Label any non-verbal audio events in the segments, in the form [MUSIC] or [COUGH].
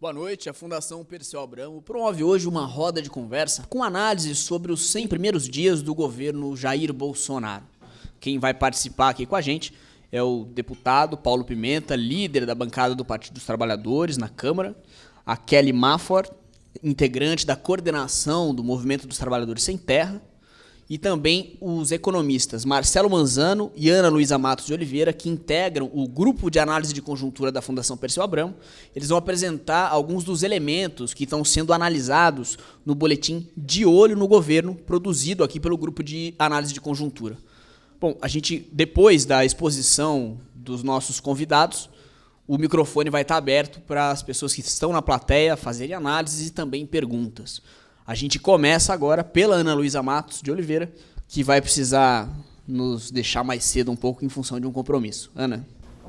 Boa noite. A Fundação Perseu Abramo promove hoje uma roda de conversa com análise sobre os 100 primeiros dias do governo Jair Bolsonaro. Quem vai participar aqui com a gente é o deputado Paulo Pimenta, líder da bancada do Partido dos Trabalhadores na Câmara, a Kelly Mafford, integrante da coordenação do Movimento dos Trabalhadores Sem Terra, e também os economistas Marcelo Manzano e Ana Luísa Matos de Oliveira, que integram o grupo de análise de conjuntura da Fundação Perseu Abramo. Eles vão apresentar alguns dos elementos que estão sendo analisados no boletim De Olho no Governo, produzido aqui pelo grupo de análise de conjuntura. Bom, a gente, depois da exposição dos nossos convidados, o microfone vai estar aberto para as pessoas que estão na plateia fazerem análises e também perguntas. A gente começa agora pela Ana Luísa Matos de Oliveira, que vai precisar nos deixar mais cedo um pouco em função de um compromisso. Ana.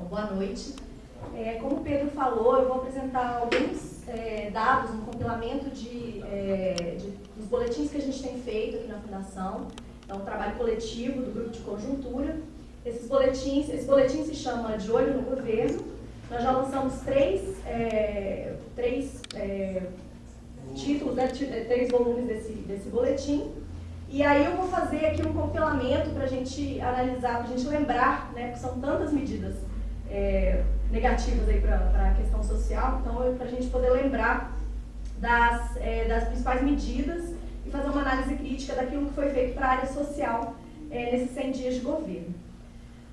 Boa noite. É, como o Pedro falou, eu vou apresentar alguns é, dados, um compilamento de, é, de, dos boletins que a gente tem feito aqui na Fundação. Então, um trabalho coletivo do grupo de conjuntura. Esses boletins, esse boletim se chama De Olho no Governo. Nós já lançamos três, é, três é, títulos, né, três volumes desse, desse boletim. E aí eu vou fazer aqui um compilamento para a gente analisar, para a gente lembrar, né, porque são tantas medidas é, negativas para a questão social, então para a gente poder lembrar das, é, das principais medidas e fazer uma análise crítica daquilo que foi feito para a área social é, nesses 100 dias de governo.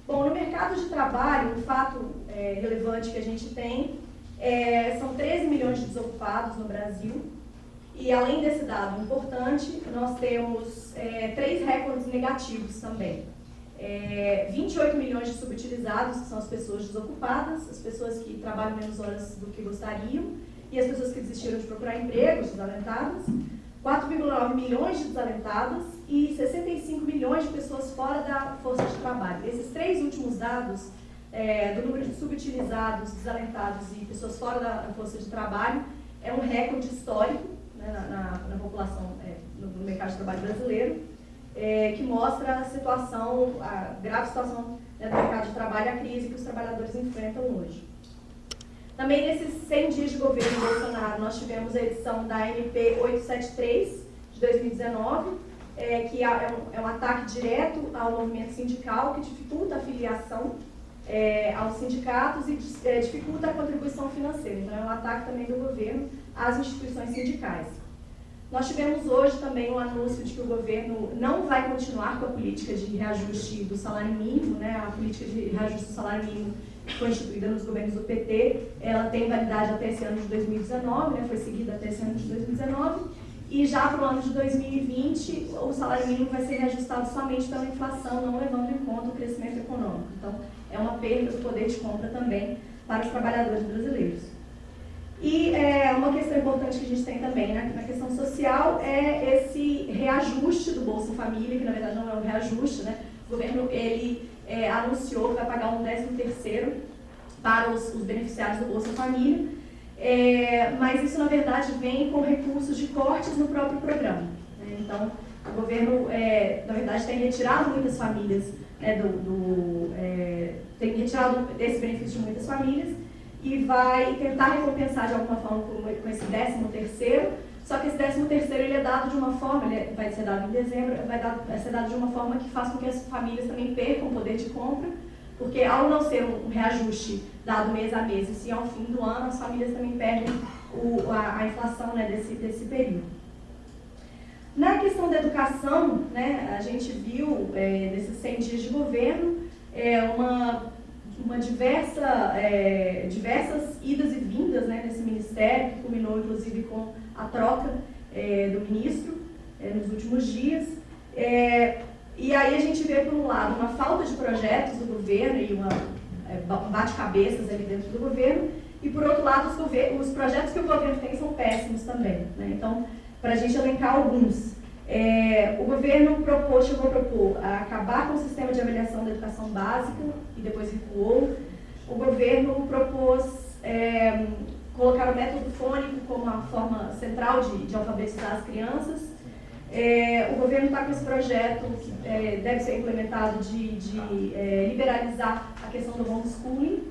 Bom, no mercado de trabalho, um fato é, relevante que a gente tem é, são 13 milhões de desocupados no Brasil, e além desse dado importante, nós temos é, três recordes negativos também. É, 28 milhões de subutilizados, que são as pessoas desocupadas, as pessoas que trabalham menos horas do que gostariam, e as pessoas que desistiram de procurar emprego, desalentadas. 4,9 milhões de desalentadas e 65 milhões de pessoas fora da força de trabalho. Esses três últimos dados, é, do número de subutilizados, desalentados e pessoas fora da força de trabalho, é um recorde histórico né, na, na, na, população, é, no, no, mercado de trabalho brasileiro, é, que mostra a situação, a grave situação né, do mercado de trabalho, a crise que os trabalhadores enfrentam hoje. Também nesses 100 dias de governo Bolsonaro, nós tivemos a edição da MP 873 de 2019, é, que é um, é um, ataque direto ao movimento sindical, que dificulta a filiação é, aos sindicatos e é, dificulta a contribuição financeira. Então, é um ataque também do governo às instituições sindicais. Nós tivemos hoje também um anúncio de que o governo não vai continuar com a política de reajuste do salário mínimo, né? a política de reajuste do salário mínimo que foi instituída nos governos do PT, ela tem validade até esse ano de 2019, né? foi seguida até esse ano de 2019, e já para o ano de 2020 o salário mínimo vai ser reajustado somente pela inflação, não levando em conta o crescimento econômico. Então, é uma perda do poder de compra também para os trabalhadores brasileiros. E é, uma questão importante que a gente tem também né, na questão social é esse reajuste do Bolsa Família, que na verdade não é um reajuste, né? O governo ele é, anunciou que vai pagar um 13 terceiro para os, os, beneficiários do Bolsa Família, é, mas isso na verdade vem com recursos de cortes no próprio programa. Né? Então, o governo, é, na verdade, tem retirado muitas famílias, né, do, do é, tem retirado esse benefício de muitas famílias, e vai tentar recompensar de alguma forma com esse 13 terceiro, só que esse 13 terceiro ele é dado de uma forma, ele vai ser dado em dezembro, vai, dar, vai ser dado de uma forma que faz com que as famílias também percam o poder de compra, porque ao não ser um reajuste dado mês a mês, e sim ao fim do ano, as famílias também perdem o, a, a, inflação né, desse, desse período. Na questão da educação, né, a gente viu é, nesses 100 dias de governo é, uma uma diversa, é, diversas idas e vindas né, nesse ministério, que culminou inclusive com a troca é, do ministro é, nos últimos dias. É, e aí a gente vê, por um lado, uma falta de projetos do governo e uma, é, um bate-cabeças ali dentro do governo, e por outro lado, os, os, projetos que o governo tem são péssimos também. Né? Então, para a gente elencar alguns, é, o governo propôs, chegou a propor a acabar com o sistema de avaliação da educação básica e depois recuou. O governo propôs é, colocar o método fônico como uma forma central de, de alfabetizar as crianças. É, o governo está com esse projeto que é, deve ser implementado de, de é, liberalizar a questão do homeschooling.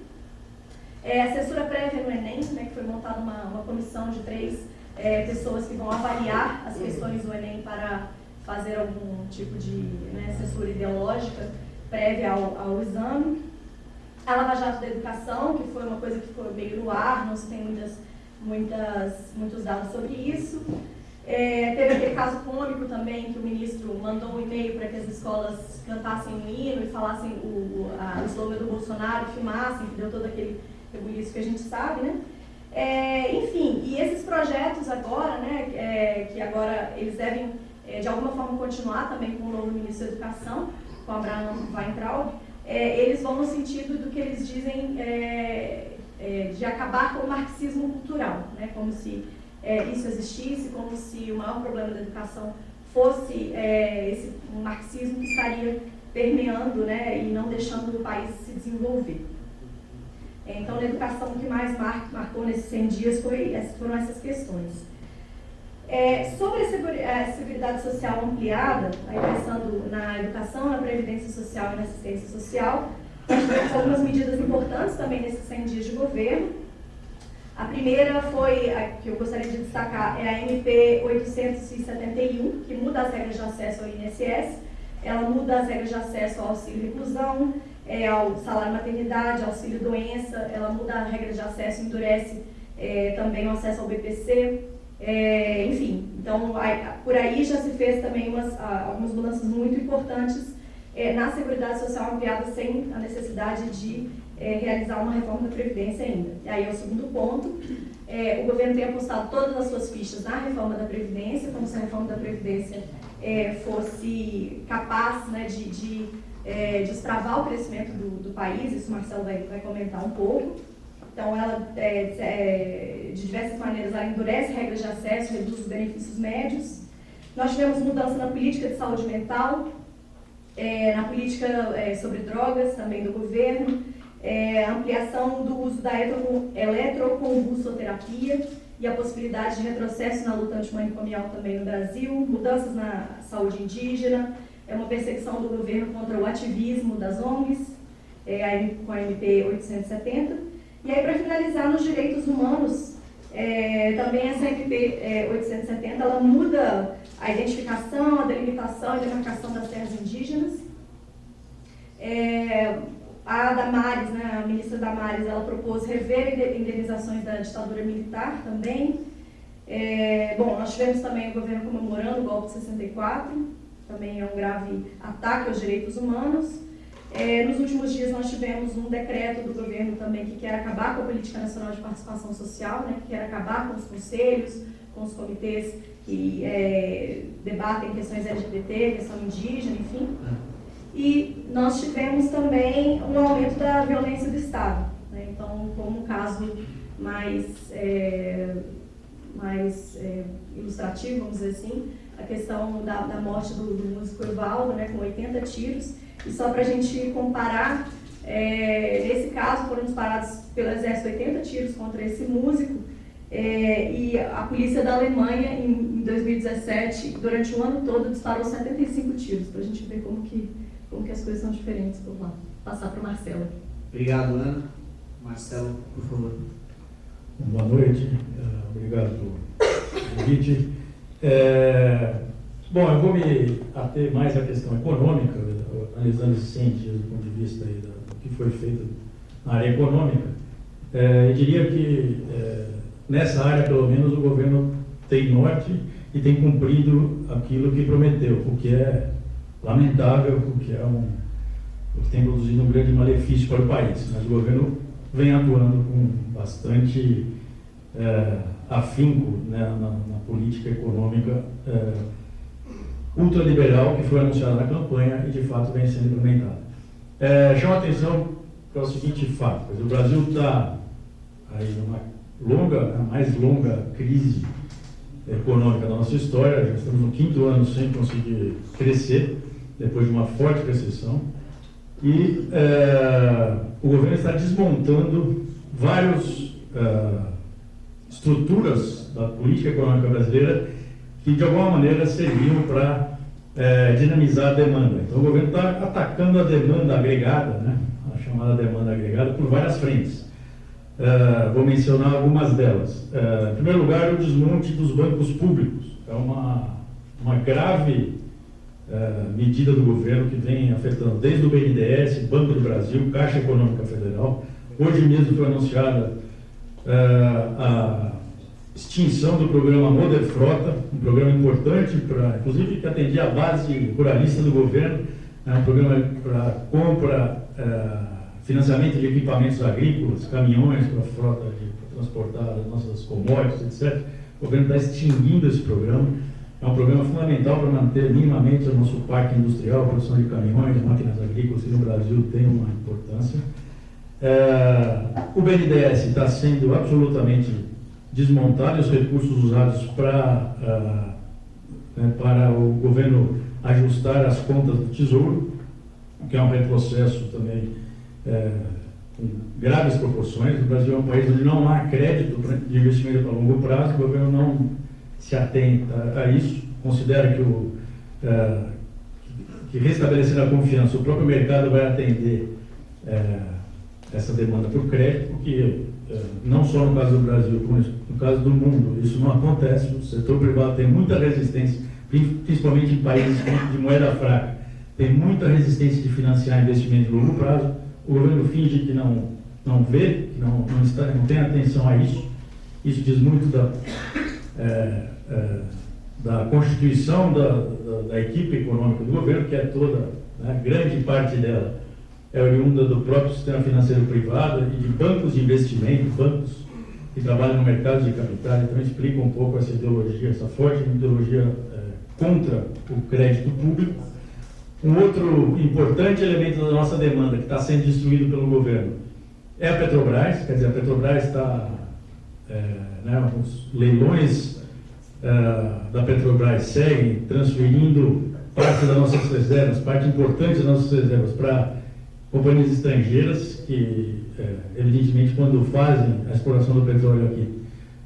É, assessora prévia no Enem, né, que foi montada uma, uma comissão de três é, pessoas que vão avaliar as questões do Enem para fazer algum tipo de né, ideológica prévia ao, ao exame. A Lava Jato da Educação, que foi uma coisa que foi meio no ar, não se tem muitas, muitas, muitos dados sobre isso. É, teve aquele caso cômico também, que o ministro mandou um e-mail para que as escolas cantassem o hino e falassem o, a, o slogan do Bolsonaro, filmassem, que deu todo aquele rebuliço que a gente sabe, né? É, enfim, e esses projetos agora, né, é, que agora eles devem, é, de alguma forma, continuar também com o novo ministro da Educação, com Abraham Weintraub, é, eles vão no sentido do que eles dizem é, é, de acabar com o marxismo cultural, né, como se isso existisse, como se o maior problema da educação fosse esse marxismo que estaria permeando né, e não deixando o país se desenvolver. É, então, na educação, o que mais mar, marcou nesses 100 dias foi, foram essas questões. É, sobre a Seguridade Social ampliada, aí pensando na educação, na previdência social e na assistência social, algumas medidas importantes também nesses 100 dias de governo. A primeira foi, a que eu gostaria de destacar, é a MP 871, que muda as regras de acesso ao INSS. Ela muda as regras de acesso ao auxílio reclusão, é, ao salário maternidade, auxílio doença, ela muda a regra de acesso, endurece é, também o acesso ao BPC, é, enfim. Então, por aí já se fez também umas, algumas mudanças muito importantes é, na Seguridade Social ampliada sem a necessidade de é, realizar uma reforma da Previdência ainda. E aí é o segundo ponto. É, o governo tem apostado todas as suas fichas na reforma da Previdência, como se a reforma da Previdência é, fosse capaz né, de, de é, destravar o crescimento do, do, país, isso o Marcelo vai, vai comentar um pouco. Então, ela, é, é, de diversas maneiras, ela endurece regras de acesso, reduz os benefícios médios. Nós tivemos mudança na política de saúde mental, é, na política é, sobre drogas também do governo, ampliação do uso da eletroconvulsoterapia e a possibilidade de retrocesso na luta antimanicomial também no Brasil, mudanças na saúde indígena, é uma perseguição do governo contra o ativismo das ONGs, é, com a MP 870. E aí, para finalizar, nos direitos humanos, é, também essa MP é, 870, ela muda a identificação, a delimitação e demarcação das terras indígenas. É, a Damares, né, a ministra Damares, ela propôs rever indenizações da ditadura militar também. É, bom, nós tivemos também o governo comemorando o golpe de 64, também é um grave ataque aos direitos humanos. É, nos últimos dias nós tivemos um decreto do governo também que quer acabar com a Política Nacional de Participação Social, né, que quer acabar com os conselhos, com os comitês que é, debatem questões LGBT, questão indígena, enfim. E nós tivemos também um aumento da violência do Estado. Né? Então, como um caso mais, é, mais é, ilustrativo, vamos dizer assim, a questão da, da morte do, do músico Evaldo, né, com 80 tiros. E só para a gente comparar, é, nesse caso foram disparados pelo exército 80 tiros contra esse músico, é, e a polícia da Alemanha, em, em 2017, durante o ano todo, disparou 75 tiros, para a gente ver como que como que as coisas são diferentes por lá. Passar para o Marcelo. Obrigado, Ana. Marcelo, por favor. Boa noite, uh, obrigado pelo convite. É, bom, eu vou me ater mais à questão econômica, analisando esses 100 dias do ponto de vista aí do que foi feito na área econômica. É, eu diria que é, nessa área, pelo menos, o governo tem norte e tem cumprido aquilo que prometeu, o que é lamentável, porque é um, porque tem produzido um grande malefício para o país. Mas o governo vem atuando com bastante é, afinco né, na, na, política econômica é, ultraliberal que foi anunciada na campanha e de fato vem sendo implementada. É, chama atenção para o seguinte fato: o Brasil está aí numa longa, a mais longa crise econômica da nossa história, já estamos no quinto ano sem conseguir crescer depois de uma forte recessão, e é, o governo está desmontando várias é, estruturas da política econômica brasileira que de alguma maneira serviam para é, dinamizar a demanda. Então o governo está atacando a demanda agregada, né, a chamada demanda agregada, por várias frentes. Uh, vou mencionar algumas delas. Uh, em primeiro lugar, o desmonte dos bancos públicos. É uma, uma grave uh, medida do governo que vem afetando desde o BNDES, Banco do Brasil, Caixa Econômica Federal. Hoje mesmo foi anunciada a extinção do programa Moder Frota, um programa importante, para, inclusive que atendia a base ruralista do governo, é um programa para compra financiamento de equipamentos agrícolas, caminhões para a frota para transportar as nossas commodities, etc. O governo está extinguindo esse programa. É um programa fundamental para manter minimamente o nosso parque industrial, produção de caminhões, máquinas agrícolas, que no Brasil tem uma importância. É, o BNDES está sendo absolutamente desmontado os recursos usados para, uh, né, para o governo ajustar as contas do Tesouro, que é um retrocesso também é, com graves proporções. O Brasil é um país onde não há crédito de investimento a longo prazo, o governo não se atenta a isso, considera que, o, é, que restabelecer a confiança, o próprio mercado vai atender é, essa demanda por crédito, porque é, não só no caso do Brasil, como no caso do mundo, isso não acontece. O setor privado tem muita resistência, principalmente em países de moeda fraca, tem muita resistência de financiar investimento de longo prazo o governo finge que não, não vê, que não, não, está, não tem atenção a isso. Isso diz muito da, é, é, da constituição da, da, da, equipe econômica do governo, que é toda, né, grande parte dela é oriunda do próprio sistema financeiro privado e de bancos de investimento, bancos que trabalham no mercado de capitais, então explica um pouco essa ideologia, essa forte ideologia é, contra o crédito público. Um outro importante elemento da nossa demanda que está sendo destruído pelo governo é a Petrobras, quer dizer, a Petrobras está, é, né, os leilões é, da Petrobras seguem transferindo parte das nossas reservas, parte importante das nossas reservas para companhias estrangeiras que, é, evidentemente, quando fazem a exploração do petróleo aqui,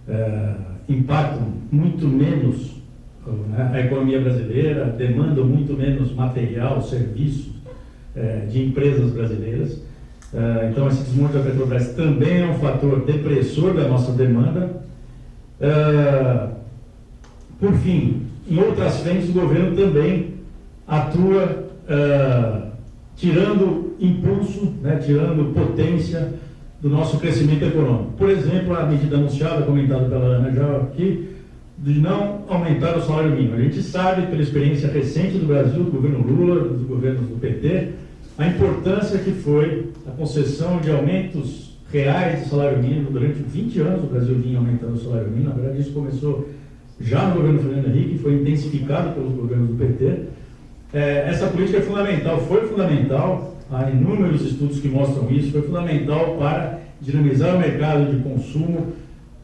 é, impactam muito menos né, a economia brasileira demanda muito menos material, serviços é, de empresas brasileiras. Então, esse desmonte da Petrobras também é um fator depressor da nossa demanda. Por fim, em outras frentes, o governo também atua tirando impulso, né, tirando potência do nosso crescimento econômico. Por exemplo, a medida anunciada, comentada pela Ana já aqui, de não aumentar o salário mínimo. A gente sabe, pela experiência recente do Brasil, do governo Lula, dos governos do PT, a importância que foi a concessão de aumentos reais de salário mínimo durante 20 anos. O Brasil vinha aumentando o salário mínimo. Na verdade, isso começou já no governo Fernando Henrique, foi intensificado pelos governos do PT. É, essa política é fundamental, foi fundamental, há inúmeros estudos que mostram isso, foi fundamental para dinamizar o mercado de consumo,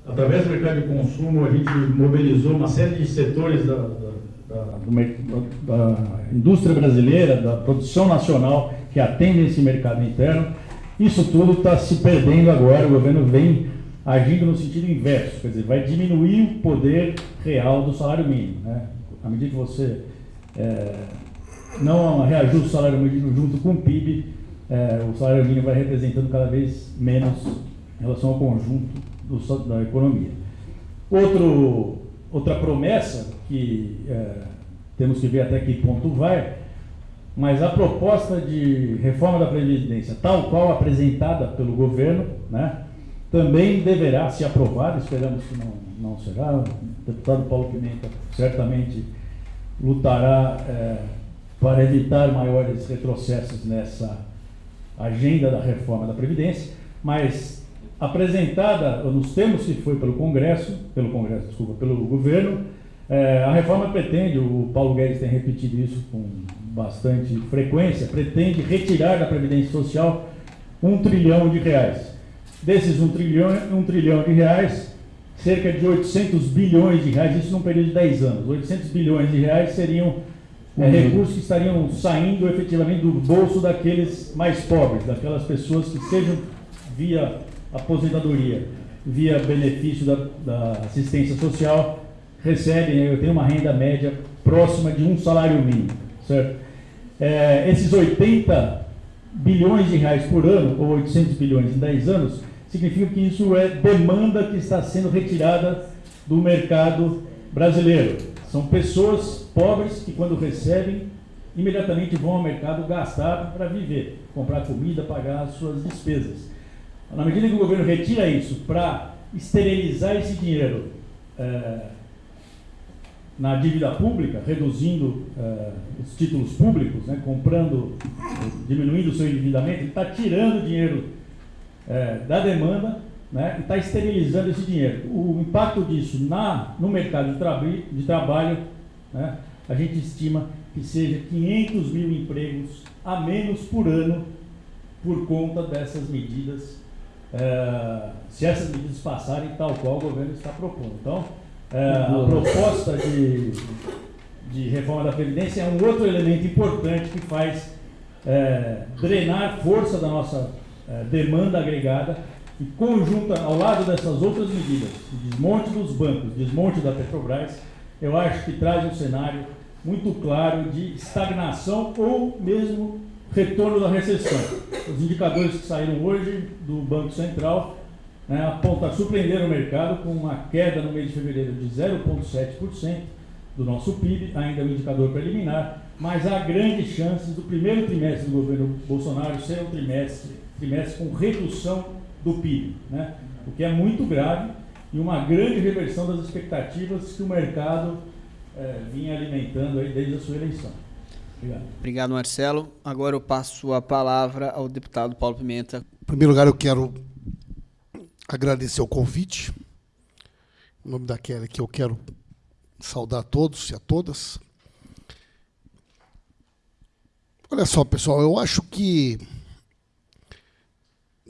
através do mercado de consumo, a gente mobilizou uma série de setores da, da, da, da indústria brasileira, da produção nacional, que atendem esse mercado interno. Isso tudo está se perdendo agora, o governo vem agindo no sentido inverso, quer dizer, vai diminuir o poder real do salário mínimo. Né? À medida que você é, não reajusta o salário mínimo junto com o PIB, é, o salário mínimo vai representando cada vez menos em relação ao conjunto do, da economia. Outro, outra promessa que é, temos que ver até que ponto vai, mas a proposta de reforma da Previdência, tal qual apresentada pelo governo, né, também deverá ser aprovada, esperamos que não, não será. O deputado Paulo Pimenta certamente lutará é, para evitar maiores retrocessos nessa agenda da reforma da Previdência, mas apresentada nos termos que foi pelo Congresso, pelo Congresso, desculpa, pelo governo, é, a reforma pretende, o Paulo Guedes tem repetido isso com bastante frequência, pretende retirar da Previdência Social um trilhão de reais. Desses um trilhão, um trilhão de reais, cerca de 800 bilhões de reais, isso num período de 10 anos, 800 bilhões de reais seriam é, recursos que estariam saindo efetivamente do bolso daqueles mais pobres, daquelas pessoas que sejam via aposentadoria via benefício da, da assistência social recebem, eu tenho uma renda média próxima de um salário mínimo, certo? É, esses 80 bilhões de reais por ano, ou 800 bilhões em 10 anos, significa que isso é demanda que está sendo retirada do mercado brasileiro. São pessoas pobres que, quando recebem, imediatamente vão ao mercado gastar para viver, comprar comida, pagar as suas despesas. Na medida que o governo retira isso para esterilizar esse dinheiro é, na dívida pública, reduzindo é, os títulos públicos, né, comprando, diminuindo o seu endividamento, ele está tirando dinheiro é, da demanda né, e está esterilizando esse dinheiro. O impacto disso na, no mercado de, tra de trabalho, né, a gente estima que seja 500 mil empregos a menos por ano por conta dessas medidas, é, se essas medidas passarem tal qual o governo está propondo. Então, é, a proposta de, de reforma da Previdência é um outro elemento importante que faz é, drenar força da nossa demanda agregada e conjunta ao lado dessas outras medidas, desmonte dos bancos, desmonte da Petrobras, eu acho que traz um cenário muito claro de estagnação ou mesmo retorno da recessão. Os indicadores que saíram hoje do Banco Central né, apontam, surpreender o mercado com uma queda no mês de fevereiro de 0,7% do nosso PIB, ainda é um indicador preliminar, mas há grandes chances do primeiro trimestre do governo Bolsonaro ser um trimestre, trimestre com redução do PIB, né, o que é muito grave e uma grande reversão das expectativas que o mercado é, vinha alimentando aí desde a sua eleição. Obrigado. Obrigado, Marcelo. Agora eu passo a palavra ao deputado Paulo Pimenta. Em primeiro lugar, eu quero agradecer o convite. Em nome da Kelly, que eu quero saudar a todos e a todas. Olha só, pessoal, eu acho que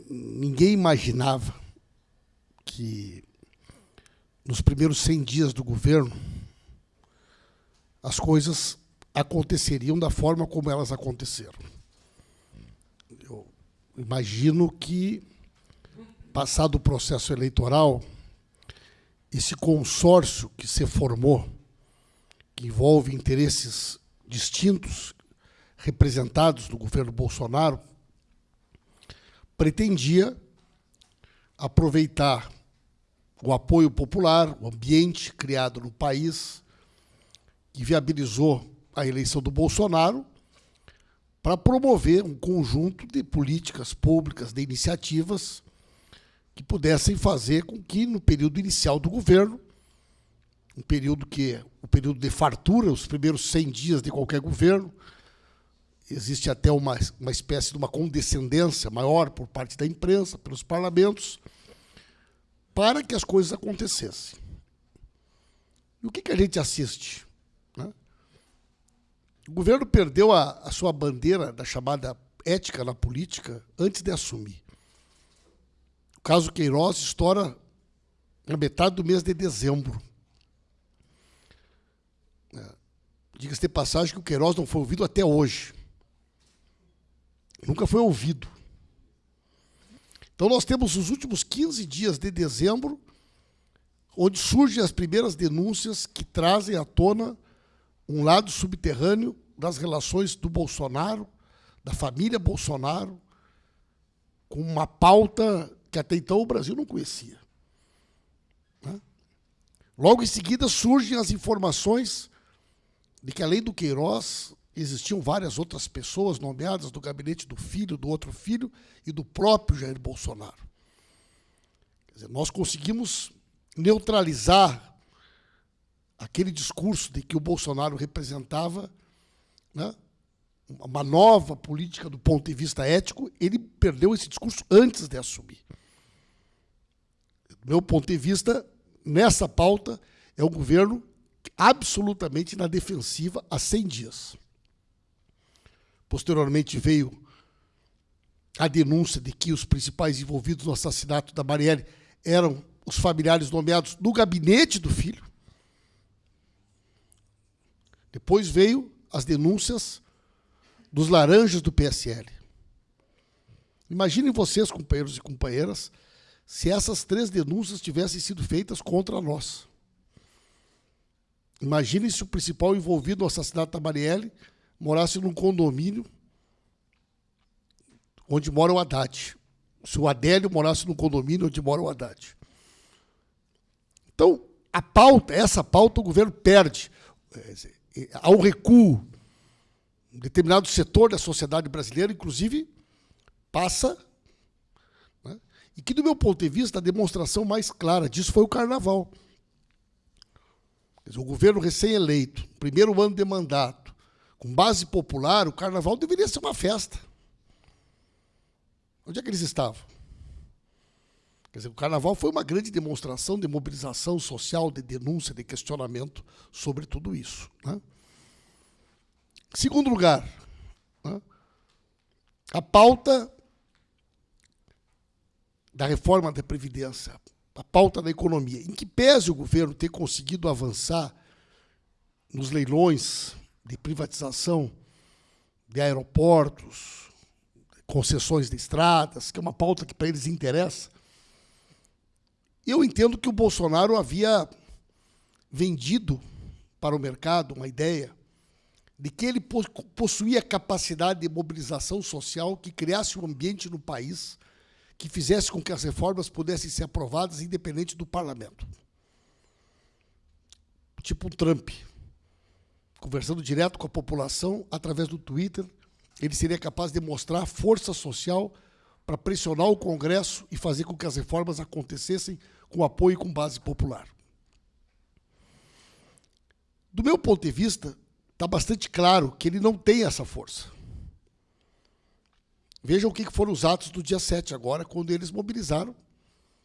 ninguém imaginava que nos primeiros 100 dias do governo as coisas aconteceriam da forma como elas aconteceram. Eu imagino que, passado o processo eleitoral, esse consórcio que se formou, que envolve interesses distintos, representados no governo Bolsonaro, pretendia aproveitar o apoio popular, o ambiente criado no país, que viabilizou a eleição do Bolsonaro para promover um conjunto de políticas públicas, de iniciativas que pudessem fazer com que, no período inicial do governo, um período que o período de fartura, os primeiros 100 dias de qualquer governo, existe até uma, uma espécie de uma condescendência maior por parte da imprensa, pelos parlamentos, para que as coisas acontecessem. E o que, que a gente assiste? O governo perdeu a, a sua bandeira da chamada ética na política antes de assumir. O caso Queiroz estoura na metade do mês de dezembro. É. Diga-se de passagem que o Queiroz não foi ouvido até hoje. Nunca foi ouvido. Então nós temos os últimos 15 dias de dezembro, onde surgem as primeiras denúncias que trazem à tona um lado subterrâneo das relações do Bolsonaro, da família Bolsonaro, com uma pauta que até então o Brasil não conhecia. Né? Logo em seguida surgem as informações de que, além do Queiroz, existiam várias outras pessoas nomeadas do gabinete do filho, do outro filho e do próprio Jair Bolsonaro. Dizer, nós conseguimos neutralizar aquele discurso de que o Bolsonaro representava né, uma nova política do ponto de vista ético, ele perdeu esse discurso antes de assumir. Do meu ponto de vista, nessa pauta, é um governo absolutamente na defensiva há 100 dias. Posteriormente veio a denúncia de que os principais envolvidos no assassinato da Marielle eram os familiares nomeados no gabinete do filho. Depois veio as denúncias dos laranjas do PSL. Imaginem vocês, companheiros e companheiras, se essas três denúncias tivessem sido feitas contra nós. Imaginem se o principal envolvido no assassinato da Marielle morasse num condomínio onde mora o Haddad, se o Adélio morasse no condomínio onde mora o Haddad. Então, a pauta, essa pauta, o governo perde. Há um recuo. Um determinado setor da sociedade brasileira, inclusive, passa. Né? E que, do meu ponto de vista, a demonstração mais clara disso foi o carnaval. Dizer, o governo recém-eleito, primeiro ano de mandato, com base popular, o carnaval deveria ser uma festa. Onde é que eles estavam? Quer dizer, o carnaval foi uma grande demonstração de mobilização social, de denúncia, de questionamento sobre tudo isso. Né? Segundo lugar, né? a pauta da reforma da Previdência, a pauta da economia, em que pese o governo ter conseguido avançar nos leilões de privatização de aeroportos, concessões de estradas, que é uma pauta que para eles interessa, eu entendo que o Bolsonaro havia vendido para o mercado uma ideia de que ele possuía capacidade de mobilização social que criasse um ambiente no país que fizesse com que as reformas pudessem ser aprovadas independente do parlamento. Tipo um Trump, conversando direto com a população através do Twitter, ele seria capaz de mostrar força social para pressionar o Congresso e fazer com que as reformas acontecessem com apoio e com base popular. Do meu ponto de vista, está bastante claro que ele não tem essa força. Vejam o que foram os atos do dia 7 agora, quando eles mobilizaram,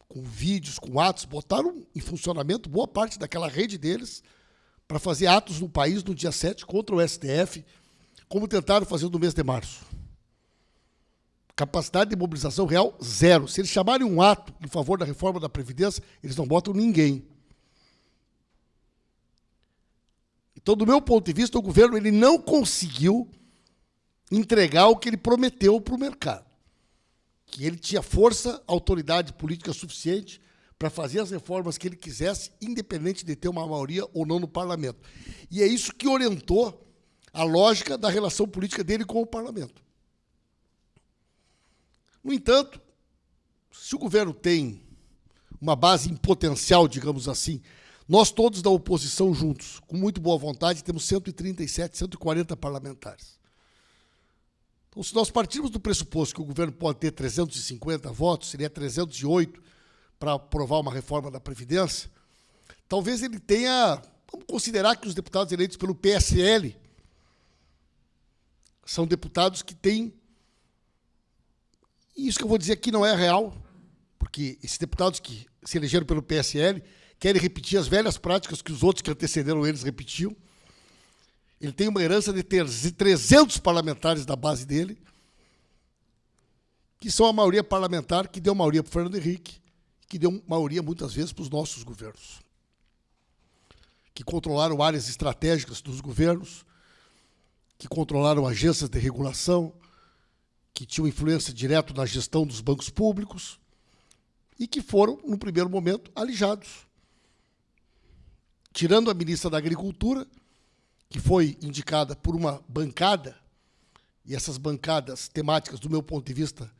com vídeos, com atos, botaram em funcionamento boa parte daquela rede deles para fazer atos no país no dia 7 contra o STF, como tentaram fazer no mês de março. Capacidade de mobilização real, zero. Se eles chamarem um ato em favor da reforma da Previdência, eles não botam ninguém. Então, do meu ponto de vista, o governo ele não conseguiu entregar o que ele prometeu para o mercado. Que ele tinha força, autoridade política suficiente para fazer as reformas que ele quisesse, independente de ter uma maioria ou não no parlamento. E é isso que orientou a lógica da relação política dele com o parlamento. No entanto, se o governo tem uma base em potencial, digamos assim, nós todos da oposição juntos, com muito boa vontade, temos 137, 140 parlamentares. Então, se nós partirmos do pressuposto que o governo pode ter 350 votos, seria 308 para aprovar uma reforma da Previdência, talvez ele tenha. Vamos considerar que os deputados eleitos pelo PSL são deputados que têm e isso que eu vou dizer aqui não é real, porque esses deputados que se elegeram pelo PSL querem repetir as velhas práticas que os outros que antecederam eles repetiam. Ele tem uma herança de ter 300 parlamentares da base dele, que são a maioria parlamentar que deu maioria para o Fernando Henrique, que deu maioria muitas vezes para os nossos governos, que controlaram áreas estratégicas dos governos, que controlaram agências de regulação, que tinham influência direta na gestão dos bancos públicos e que foram, no primeiro momento, alijados. Tirando a ministra da Agricultura, que foi indicada por uma bancada, e essas bancadas temáticas, do meu ponto de vista,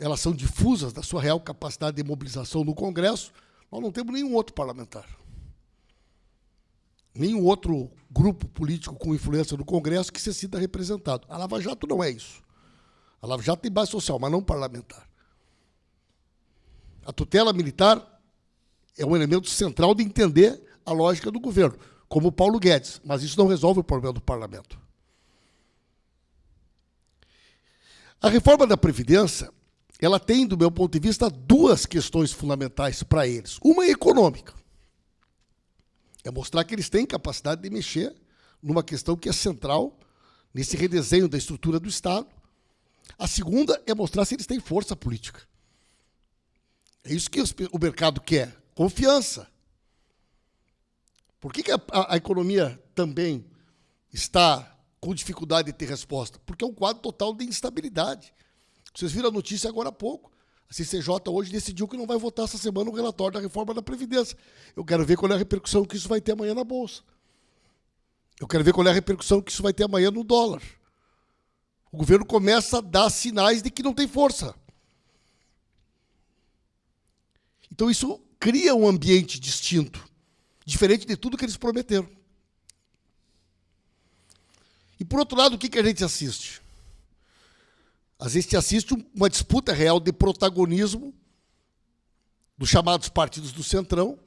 elas são difusas da sua real capacidade de mobilização no Congresso, nós não temos nenhum outro parlamentar. Nenhum outro grupo político com influência no Congresso que se sinta representado. A Lava Jato não é isso. A Lava Jato tem base social, mas não parlamentar. A tutela militar é um elemento central de entender a lógica do governo, como o Paulo Guedes, mas isso não resolve o problema do parlamento. A reforma da Previdência, ela tem, do meu ponto de vista, duas questões fundamentais para eles. Uma é econômica. É mostrar que eles têm capacidade de mexer numa questão que é central nesse redesenho da estrutura do Estado, a segunda é mostrar se eles têm força política. É isso que o mercado quer: confiança. Por que, que a, a, a economia também está com dificuldade de ter resposta? Porque é um quadro total de instabilidade. Vocês viram a notícia agora há pouco. A CCJ hoje decidiu que não vai votar essa semana o relatório da reforma da Previdência. Eu quero ver qual é a repercussão que isso vai ter amanhã na Bolsa. Eu quero ver qual é a repercussão que isso vai ter amanhã no dólar o governo começa a dar sinais de que não tem força. Então isso cria um ambiente distinto, diferente de tudo que eles prometeram. E por outro lado, o que, que a gente assiste? Às vezes se assiste uma disputa real de protagonismo dos chamados partidos do Centrão,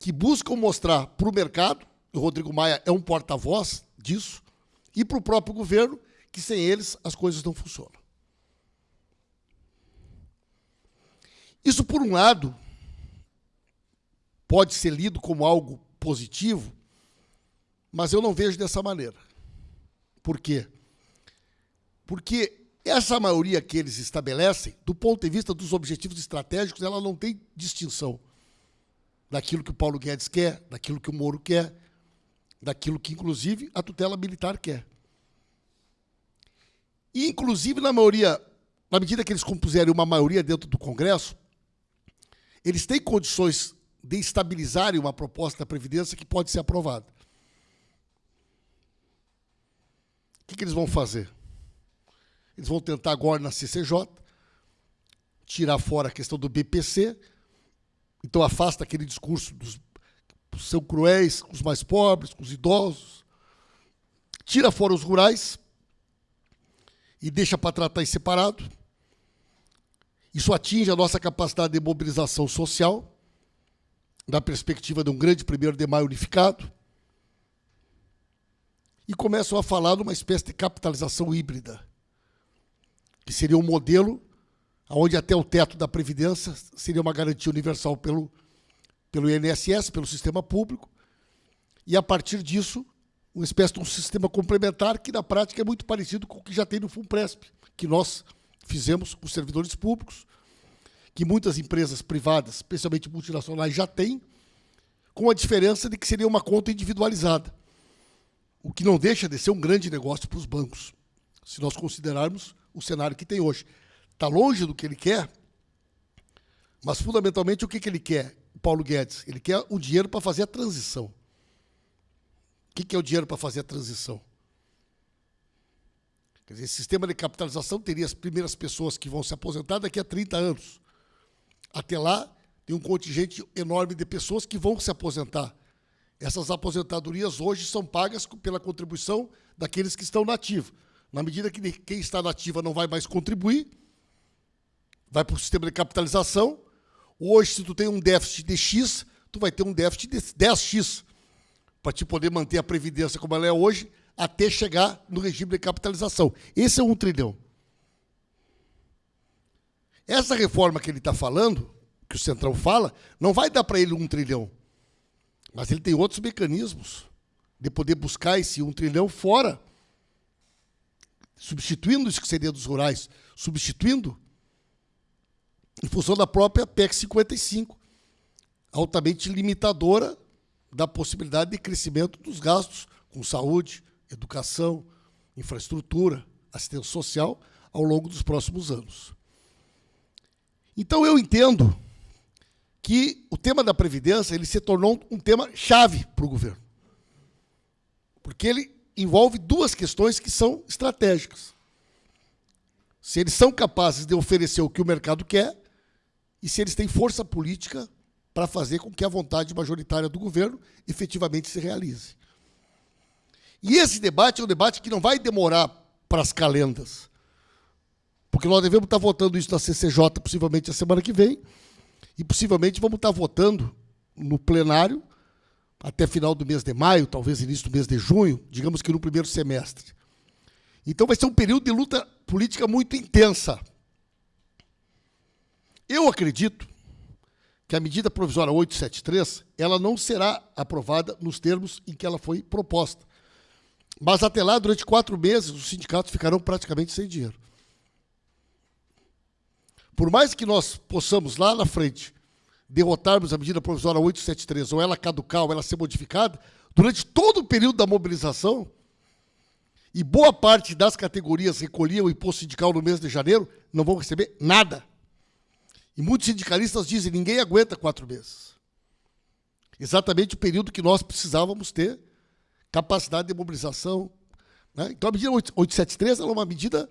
que buscam mostrar para o mercado, o Rodrigo Maia é um porta-voz disso, e para o próprio governo, que sem eles as coisas não funcionam. Isso, por um lado, pode ser lido como algo positivo, mas eu não vejo dessa maneira. Por quê? Porque essa maioria que eles estabelecem, do ponto de vista dos objetivos estratégicos, ela não tem distinção daquilo que o Paulo Guedes quer, daquilo que o Moro quer, daquilo que, inclusive, a tutela militar quer. E, inclusive, na maioria, na medida que eles compuserem uma maioria dentro do Congresso, eles têm condições de estabilizarem uma proposta da Previdência que pode ser aprovada. O que, que eles vão fazer? Eles vão tentar agora na CCJ tirar fora a questão do BPC, então afasta aquele discurso dos são cruéis com os mais pobres, com os idosos, tira fora os rurais e deixa para tratar em separado. Isso atinge a nossa capacidade de mobilização social, na perspectiva de um grande primeiro de maio unificado, e começam a falar numa espécie de capitalização híbrida que seria um modelo onde até o teto da Previdência seria uma garantia universal pelo, pelo INSS, pelo sistema público, e a partir disso, uma espécie de um sistema complementar que na prática é muito parecido com o que já tem no FUNPRESP, que nós fizemos com os servidores públicos, que muitas empresas privadas, especialmente multinacionais, já têm, com a diferença de que seria uma conta individualizada, o que não deixa de ser um grande negócio para os bancos, se nós considerarmos o cenário que tem hoje. Está longe do que ele quer, mas fundamentalmente o que, que ele quer, Paulo Guedes? Ele quer o dinheiro para fazer a transição. O que, que é o dinheiro para fazer a transição? Quer dizer, esse sistema de capitalização teria as primeiras pessoas que vão se aposentar daqui a 30 anos. Até lá, tem um contingente enorme de pessoas que vão se aposentar. Essas aposentadorias hoje são pagas pela contribuição daqueles que estão nativos. Na medida que quem está na ativa não vai mais contribuir, vai para o sistema de capitalização. Hoje, se tu tem um déficit de X, tu vai ter um déficit de 10X para te poder manter a previdência como ela é hoje, até chegar no regime de capitalização. Esse é um trilhão. Essa reforma que ele está falando, que o Centrão fala, não vai dar para ele um trilhão. Mas ele tem outros mecanismos de poder buscar esse um trilhão fora substituindo seria dos rurais, substituindo em função da própria PEC 55, altamente limitadora da possibilidade de crescimento dos gastos com saúde, educação, infraestrutura, assistência social ao longo dos próximos anos. Então eu entendo que o tema da previdência ele se tornou um tema chave para o governo, porque ele envolve duas questões que são estratégicas. Se eles são capazes de oferecer o que o mercado quer e se eles têm força política para fazer com que a vontade majoritária do governo efetivamente se realize. E esse debate é um debate que não vai demorar para as calendas, porque nós devemos estar votando isso na CCJ possivelmente a semana que vem, e possivelmente vamos estar votando no plenário até final do mês de maio, talvez início do mês de junho, digamos que no primeiro semestre. Então vai ser um período de luta política muito intensa. Eu acredito que a medida provisória 873 ela não será aprovada nos termos em que ela foi proposta. Mas até lá, durante quatro meses, os sindicatos ficarão praticamente sem dinheiro. Por mais que nós possamos lá na frente derrotarmos a medida provisória 873, ou ela caducar, ou ela ser modificada, durante todo o período da mobilização, e boa parte das categorias recolhiam o imposto sindical no mês de janeiro, não vão receber nada. E muitos sindicalistas dizem, ninguém aguenta quatro meses. Exatamente o período que nós precisávamos ter capacidade de mobilização. Né? Então a medida 873 é uma medida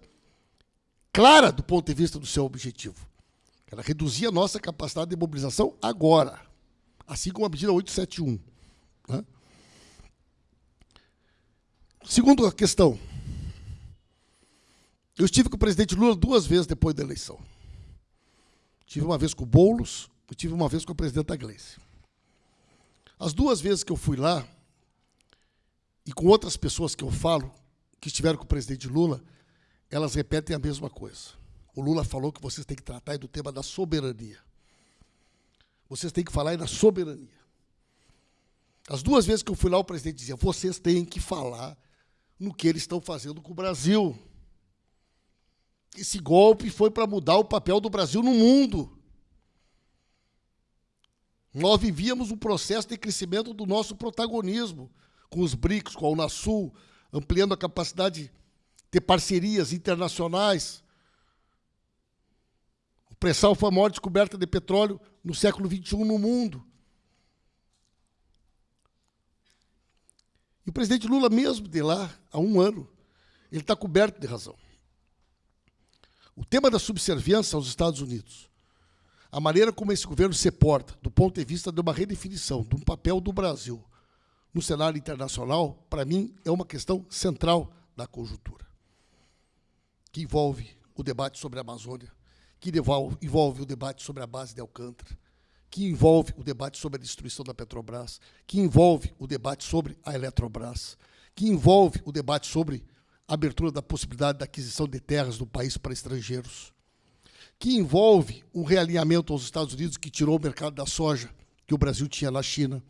clara do ponto de vista do seu objetivo. Ela reduzia a nossa capacidade de mobilização agora, assim como a medida 871. Né? Segundo a questão, eu estive com o presidente Lula duas vezes depois da eleição. Tive uma vez com o Boulos e tive uma vez com a presidenta Gleice. As duas vezes que eu fui lá, e com outras pessoas que eu falo, que estiveram com o presidente Lula, elas repetem a mesma coisa. O Lula falou que vocês têm que tratar do tema da soberania. Vocês têm que falar da soberania. As duas vezes que eu fui lá, o presidente dizia: vocês têm que falar no que eles estão fazendo com o Brasil. Esse golpe foi para mudar o papel do Brasil no mundo. Nós vivíamos um processo de crescimento do nosso protagonismo com os BRICS, com a Unasul, ampliando a capacidade de parcerias internacionais. Pré-sal foi a maior descoberta de petróleo no século XXI no mundo. E o presidente Lula, mesmo de lá, há um ano, ele está coberto de razão. O tema da subserviência aos Estados Unidos, a maneira como esse governo se porta, do ponto de vista de uma redefinição de um papel do Brasil no cenário internacional, para mim, é uma questão central da conjuntura, que envolve o debate sobre a Amazônia, que envolve o debate sobre a base de Alcântara, que envolve o debate sobre a destruição da Petrobras, que envolve o debate sobre a Eletrobras, que envolve o debate sobre a abertura da possibilidade da aquisição de terras do país para estrangeiros, que envolve um realinhamento aos Estados Unidos que tirou o mercado da soja que o Brasil tinha na China,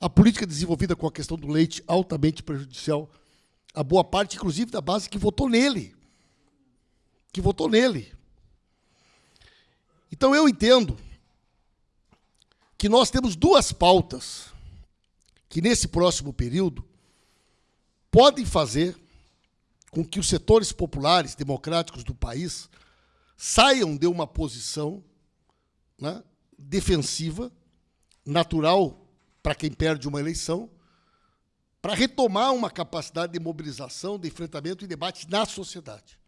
a política desenvolvida com a questão do leite altamente prejudicial a boa parte, inclusive, da base que votou nele. Que votou nele. Então eu entendo que nós temos duas pautas que, nesse próximo período, podem fazer com que os setores populares, democráticos do país, saiam de uma posição né, defensiva, natural para quem perde uma eleição, para retomar uma capacidade de mobilização, de enfrentamento e debate na sociedade.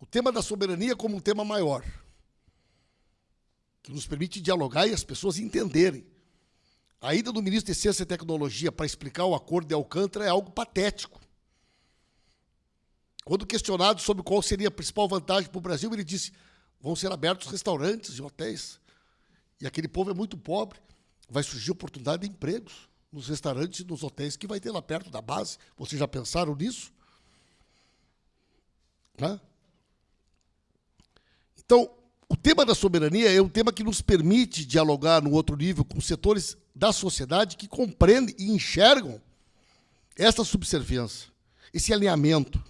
O tema da soberania como um tema maior, que nos permite dialogar e as pessoas entenderem. A ida do ministro de Ciência e Tecnologia para explicar o acordo de Alcântara é algo patético. Quando questionado sobre qual seria a principal vantagem para o Brasil, ele disse: vão ser abertos restaurantes e hotéis. E aquele povo é muito pobre vai surgir oportunidade de empregos nos restaurantes e nos hotéis que vai ter lá perto da base. Vocês já pensaram nisso? Né? Então, o tema da soberania é um tema que nos permite dialogar no outro nível com setores da sociedade que compreendem e enxergam essa subserviência, esse alinhamento.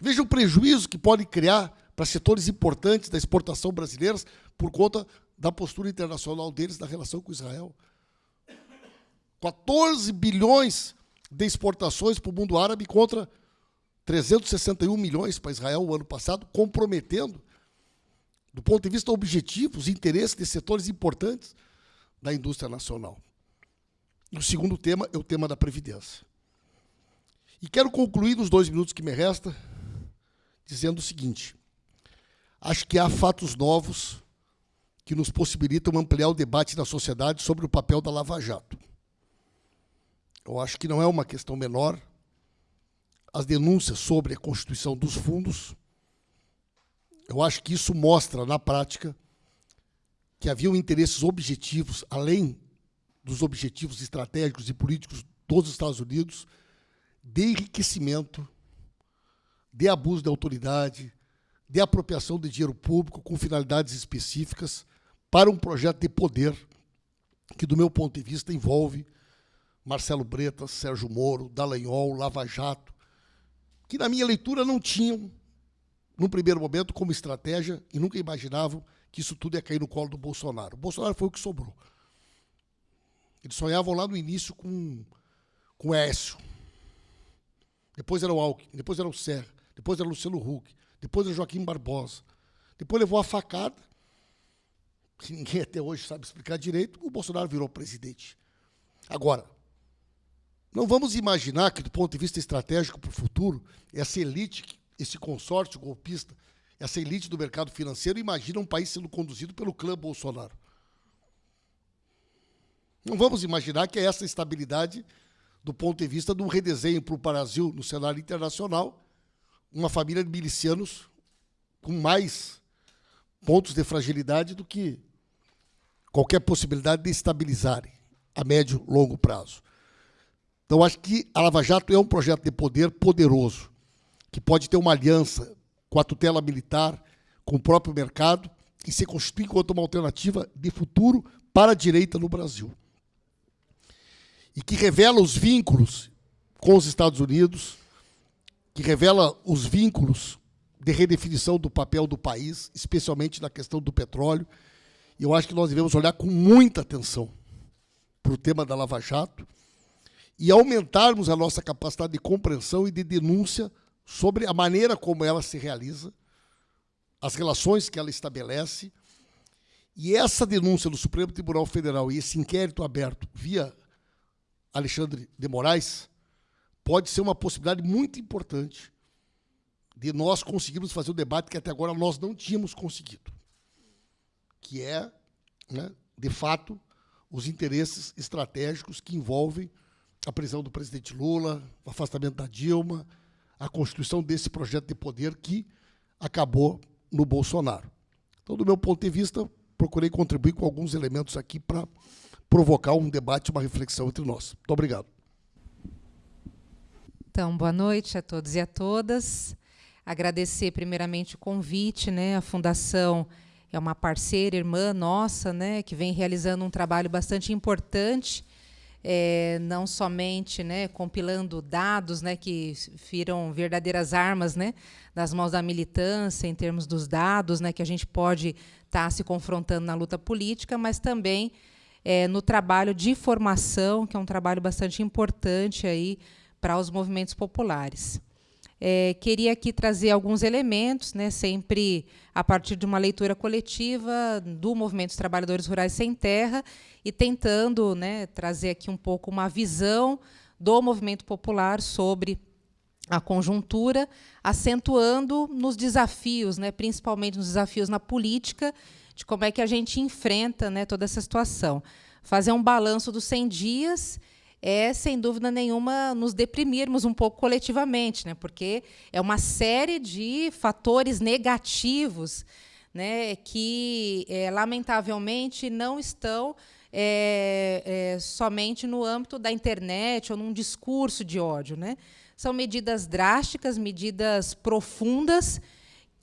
Veja o prejuízo que pode criar para setores importantes da exportação brasileira por conta da postura internacional deles na relação com Israel. 14 bilhões de exportações para o mundo árabe contra 361 milhões para Israel o ano passado, comprometendo, do ponto de vista objetivo, os interesses de setores importantes da indústria nacional. E o segundo tema é o tema da Previdência. E quero concluir nos dois minutos que me resta dizendo o seguinte: acho que há fatos novos que nos possibilitam ampliar o debate na sociedade sobre o papel da Lava Jato. Eu acho que não é uma questão menor as denúncias sobre a constituição dos fundos. Eu acho que isso mostra, na prática, que haviam interesses objetivos, além dos objetivos estratégicos e políticos dos Estados Unidos, de enriquecimento, de abuso de autoridade, de apropriação de dinheiro público com finalidades específicas, para um projeto de poder que, do meu ponto de vista, envolve Marcelo Bretas, Sérgio Moro, Dallagnol, Lava Jato, que, na minha leitura, não tinham, num primeiro momento, como estratégia e nunca imaginavam que isso tudo ia cair no colo do Bolsonaro. O Bolsonaro foi o que sobrou. Eles sonhavam lá no início com, com o Écio. Depois era o Alckmin, depois era o Serra, depois era o Luciano Huck, depois era o Joaquim Barbosa. Depois levou a facada que ninguém até hoje sabe explicar direito, o Bolsonaro virou presidente. Agora, não vamos imaginar que, do ponto de vista estratégico para o futuro, essa elite, esse consórcio golpista, essa elite do mercado financeiro imagina um país sendo conduzido pelo clã Bolsonaro. Não vamos imaginar que é essa estabilidade do ponto de vista de um redesenho para o Brasil no cenário internacional, uma família de milicianos com mais pontos de fragilidade do que qualquer possibilidade de estabilizarem a médio longo prazo. Então, acho que a Lava Jato é um projeto de poder poderoso, que pode ter uma aliança com a tutela militar, com o próprio mercado, e se constituir enquanto uma alternativa de futuro para a direita no Brasil. E que revela os vínculos com os Estados Unidos, que revela os vínculos de redefinição do papel do país, especialmente na questão do petróleo. E eu acho que nós devemos olhar com muita atenção para o tema da Lava Jato e aumentarmos a nossa capacidade de compreensão e de denúncia sobre a maneira como ela se realiza, as relações que ela estabelece. E essa denúncia do Supremo Tribunal Federal e esse inquérito aberto via Alexandre de Moraes pode ser uma possibilidade muito importante de nós conseguirmos fazer o debate que até agora nós não tínhamos conseguido, que é, né, de fato, os interesses estratégicos que envolvem a prisão do presidente Lula, o afastamento da Dilma, a constituição desse projeto de poder que acabou no Bolsonaro. Então, do meu ponto de vista, procurei contribuir com alguns elementos aqui para provocar um debate, uma reflexão entre nós. Muito obrigado. Então, boa noite a todos e a todas. Agradecer primeiramente o convite, né? A Fundação é uma parceira, irmã nossa, né, que vem realizando um trabalho bastante importante, é, não somente né, compilando dados né, que viram verdadeiras armas né, mãos da militância, em termos dos dados né, que a gente pode estar tá se confrontando na luta política, mas também é, no trabalho de formação, que é um trabalho bastante importante aí para os movimentos populares. É, queria aqui trazer alguns elementos, né, sempre a partir de uma leitura coletiva do Movimento dos Trabalhadores Rurais Sem Terra e tentando né, trazer aqui um pouco uma visão do movimento popular sobre a conjuntura, acentuando nos desafios, né, principalmente nos desafios na política, de como é que a gente enfrenta né, toda essa situação. Fazer um balanço dos 100 dias é, sem dúvida nenhuma, nos deprimirmos um pouco coletivamente, né? porque é uma série de fatores negativos né, que, é, lamentavelmente, não estão é, é, somente no âmbito da internet ou num discurso de ódio. Né? São medidas drásticas, medidas profundas,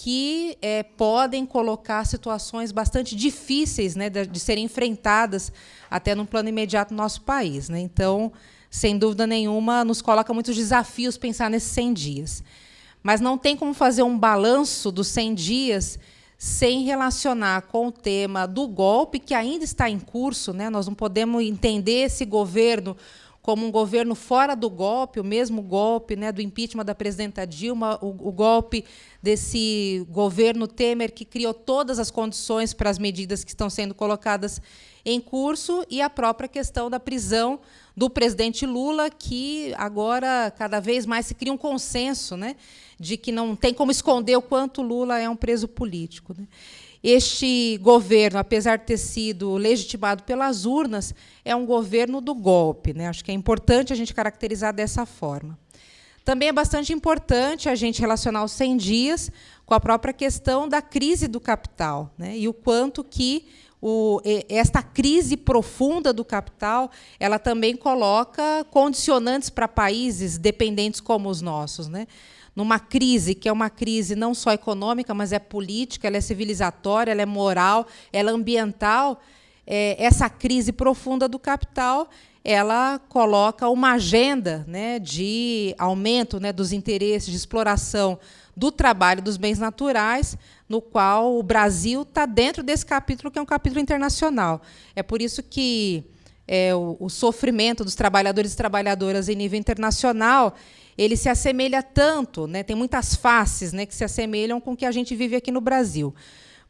que é, podem colocar situações bastante difíceis né, de, de, serem enfrentadas até no plano imediato no nosso país. Né? Então, sem dúvida nenhuma, nos coloca muitos desafios pensar nesses 100 dias. Mas não tem como fazer um balanço dos 100 dias sem relacionar com o tema do golpe, que ainda está em curso. Né? Nós não podemos entender esse governo como um governo fora do golpe, o mesmo golpe né, do impeachment da presidenta Dilma, o, o, golpe desse governo Temer, que criou todas as condições para as medidas que estão sendo colocadas em curso, e a própria questão da prisão do presidente Lula, que agora cada vez mais se cria um consenso né, de que não tem como esconder o quanto Lula é um preso político. Né. Este governo, apesar de ter sido legitimado pelas urnas, é um governo do golpe. Né? Acho que é importante a gente caracterizar dessa forma. Também é bastante importante a gente relacionar os 100 dias com a própria questão da crise do capital né? e o quanto que o, esta crise profunda do capital ela também coloca condicionantes para países dependentes como os nossos. Né? Numa crise que é uma crise não só econômica, mas é política, ela é civilizatória, ela é moral, ela é ambiental. É, essa crise profunda do capital ela coloca uma agenda né, de aumento né, dos interesses de exploração do trabalho dos bens naturais, no qual o Brasil está dentro desse capítulo, que é um capítulo internacional. É por isso que é, o, o, sofrimento dos trabalhadores e trabalhadoras em nível internacional ele se assemelha tanto, né, tem muitas faces né, que se assemelham com o que a gente vive aqui no Brasil.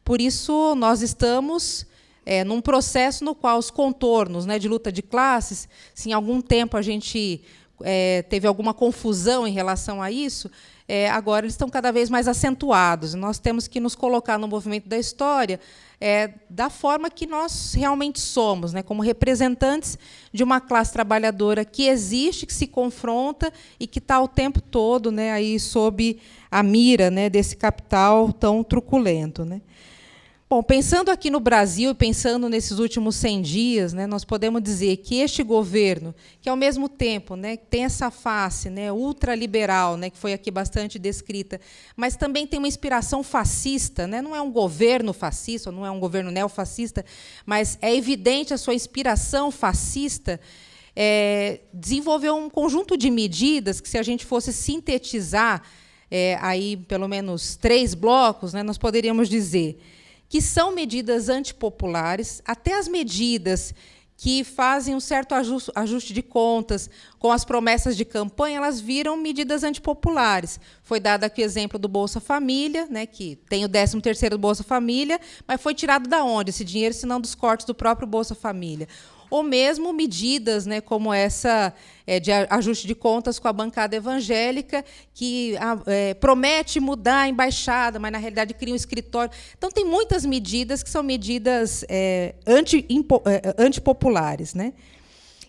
Por isso, nós estamos é, num processo no qual os contornos né, de luta de classes, se em algum tempo a gente é, teve alguma confusão em relação a isso, é, agora eles estão cada vez mais acentuados. Nós temos que nos colocar no movimento da história é, da forma que nós realmente somos, né, como representantes de uma classe trabalhadora que existe, que se confronta e que está o tempo todo né, aí sob a mira né, desse capital tão truculento. Né. Bom, pensando aqui no Brasil, pensando nesses últimos 100 dias, né, nós podemos dizer que este governo, que ao mesmo tempo né, tem essa face né, ultraliberal, né, que foi aqui bastante descrita, mas também tem uma inspiração fascista, né, não é um governo fascista, não é um governo neofascista, mas é evidente a sua inspiração fascista, é, desenvolveu um conjunto de medidas que, se a gente fosse sintetizar é, aí pelo menos três blocos, né, nós poderíamos dizer que são medidas antipopulares, até as medidas que fazem um certo ajuste de contas com as promessas de campanha, elas viram medidas antipopulares. Foi dado aqui o exemplo do Bolsa Família, né, que tem o 13º do Bolsa Família, mas foi tirado da onde esse dinheiro, se não dos cortes do próprio Bolsa Família ou mesmo medidas né, como essa é, de ajuste de contas com a bancada evangélica, que é, promete mudar a embaixada, mas, na realidade, cria um escritório. Então, tem muitas medidas que são medidas é, anti, é, antipopulares. Né?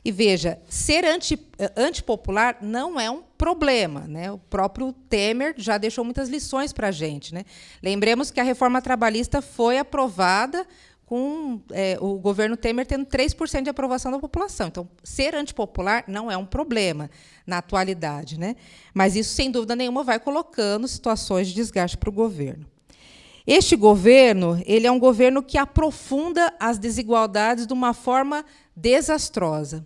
E veja, ser anti, antipopular não é um problema. Né? O próprio Temer já deixou muitas lições para a gente. Né? Lembremos que a reforma trabalhista foi aprovada com é, o governo Temer tendo 3% de aprovação da população. Então, ser antipopular não é um problema na atualidade. Né? Mas isso, sem dúvida nenhuma, vai colocando situações de desgaste para o governo. Este governo ele é um governo que aprofunda as desigualdades de uma forma desastrosa.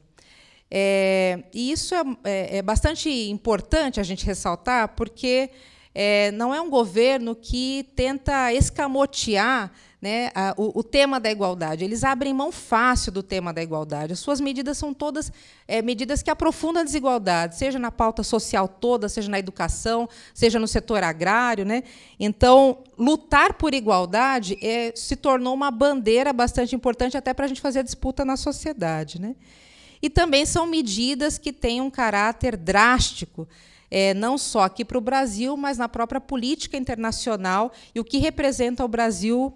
É, e isso é, é, é, bastante importante a gente ressaltar, porque é, não é um governo que tenta escamotear né, a, o, o, tema da igualdade. Eles abrem mão fácil do tema da igualdade. As suas medidas são todas é, medidas que aprofundam a desigualdade, seja na pauta social toda, seja na educação, seja no setor agrário. Né? Então, lutar por igualdade é, se tornou uma bandeira bastante importante até para a gente fazer a disputa na sociedade. Né? E também são medidas que têm um caráter drástico, é, não só aqui para o Brasil, mas na própria política internacional e o que representa o Brasil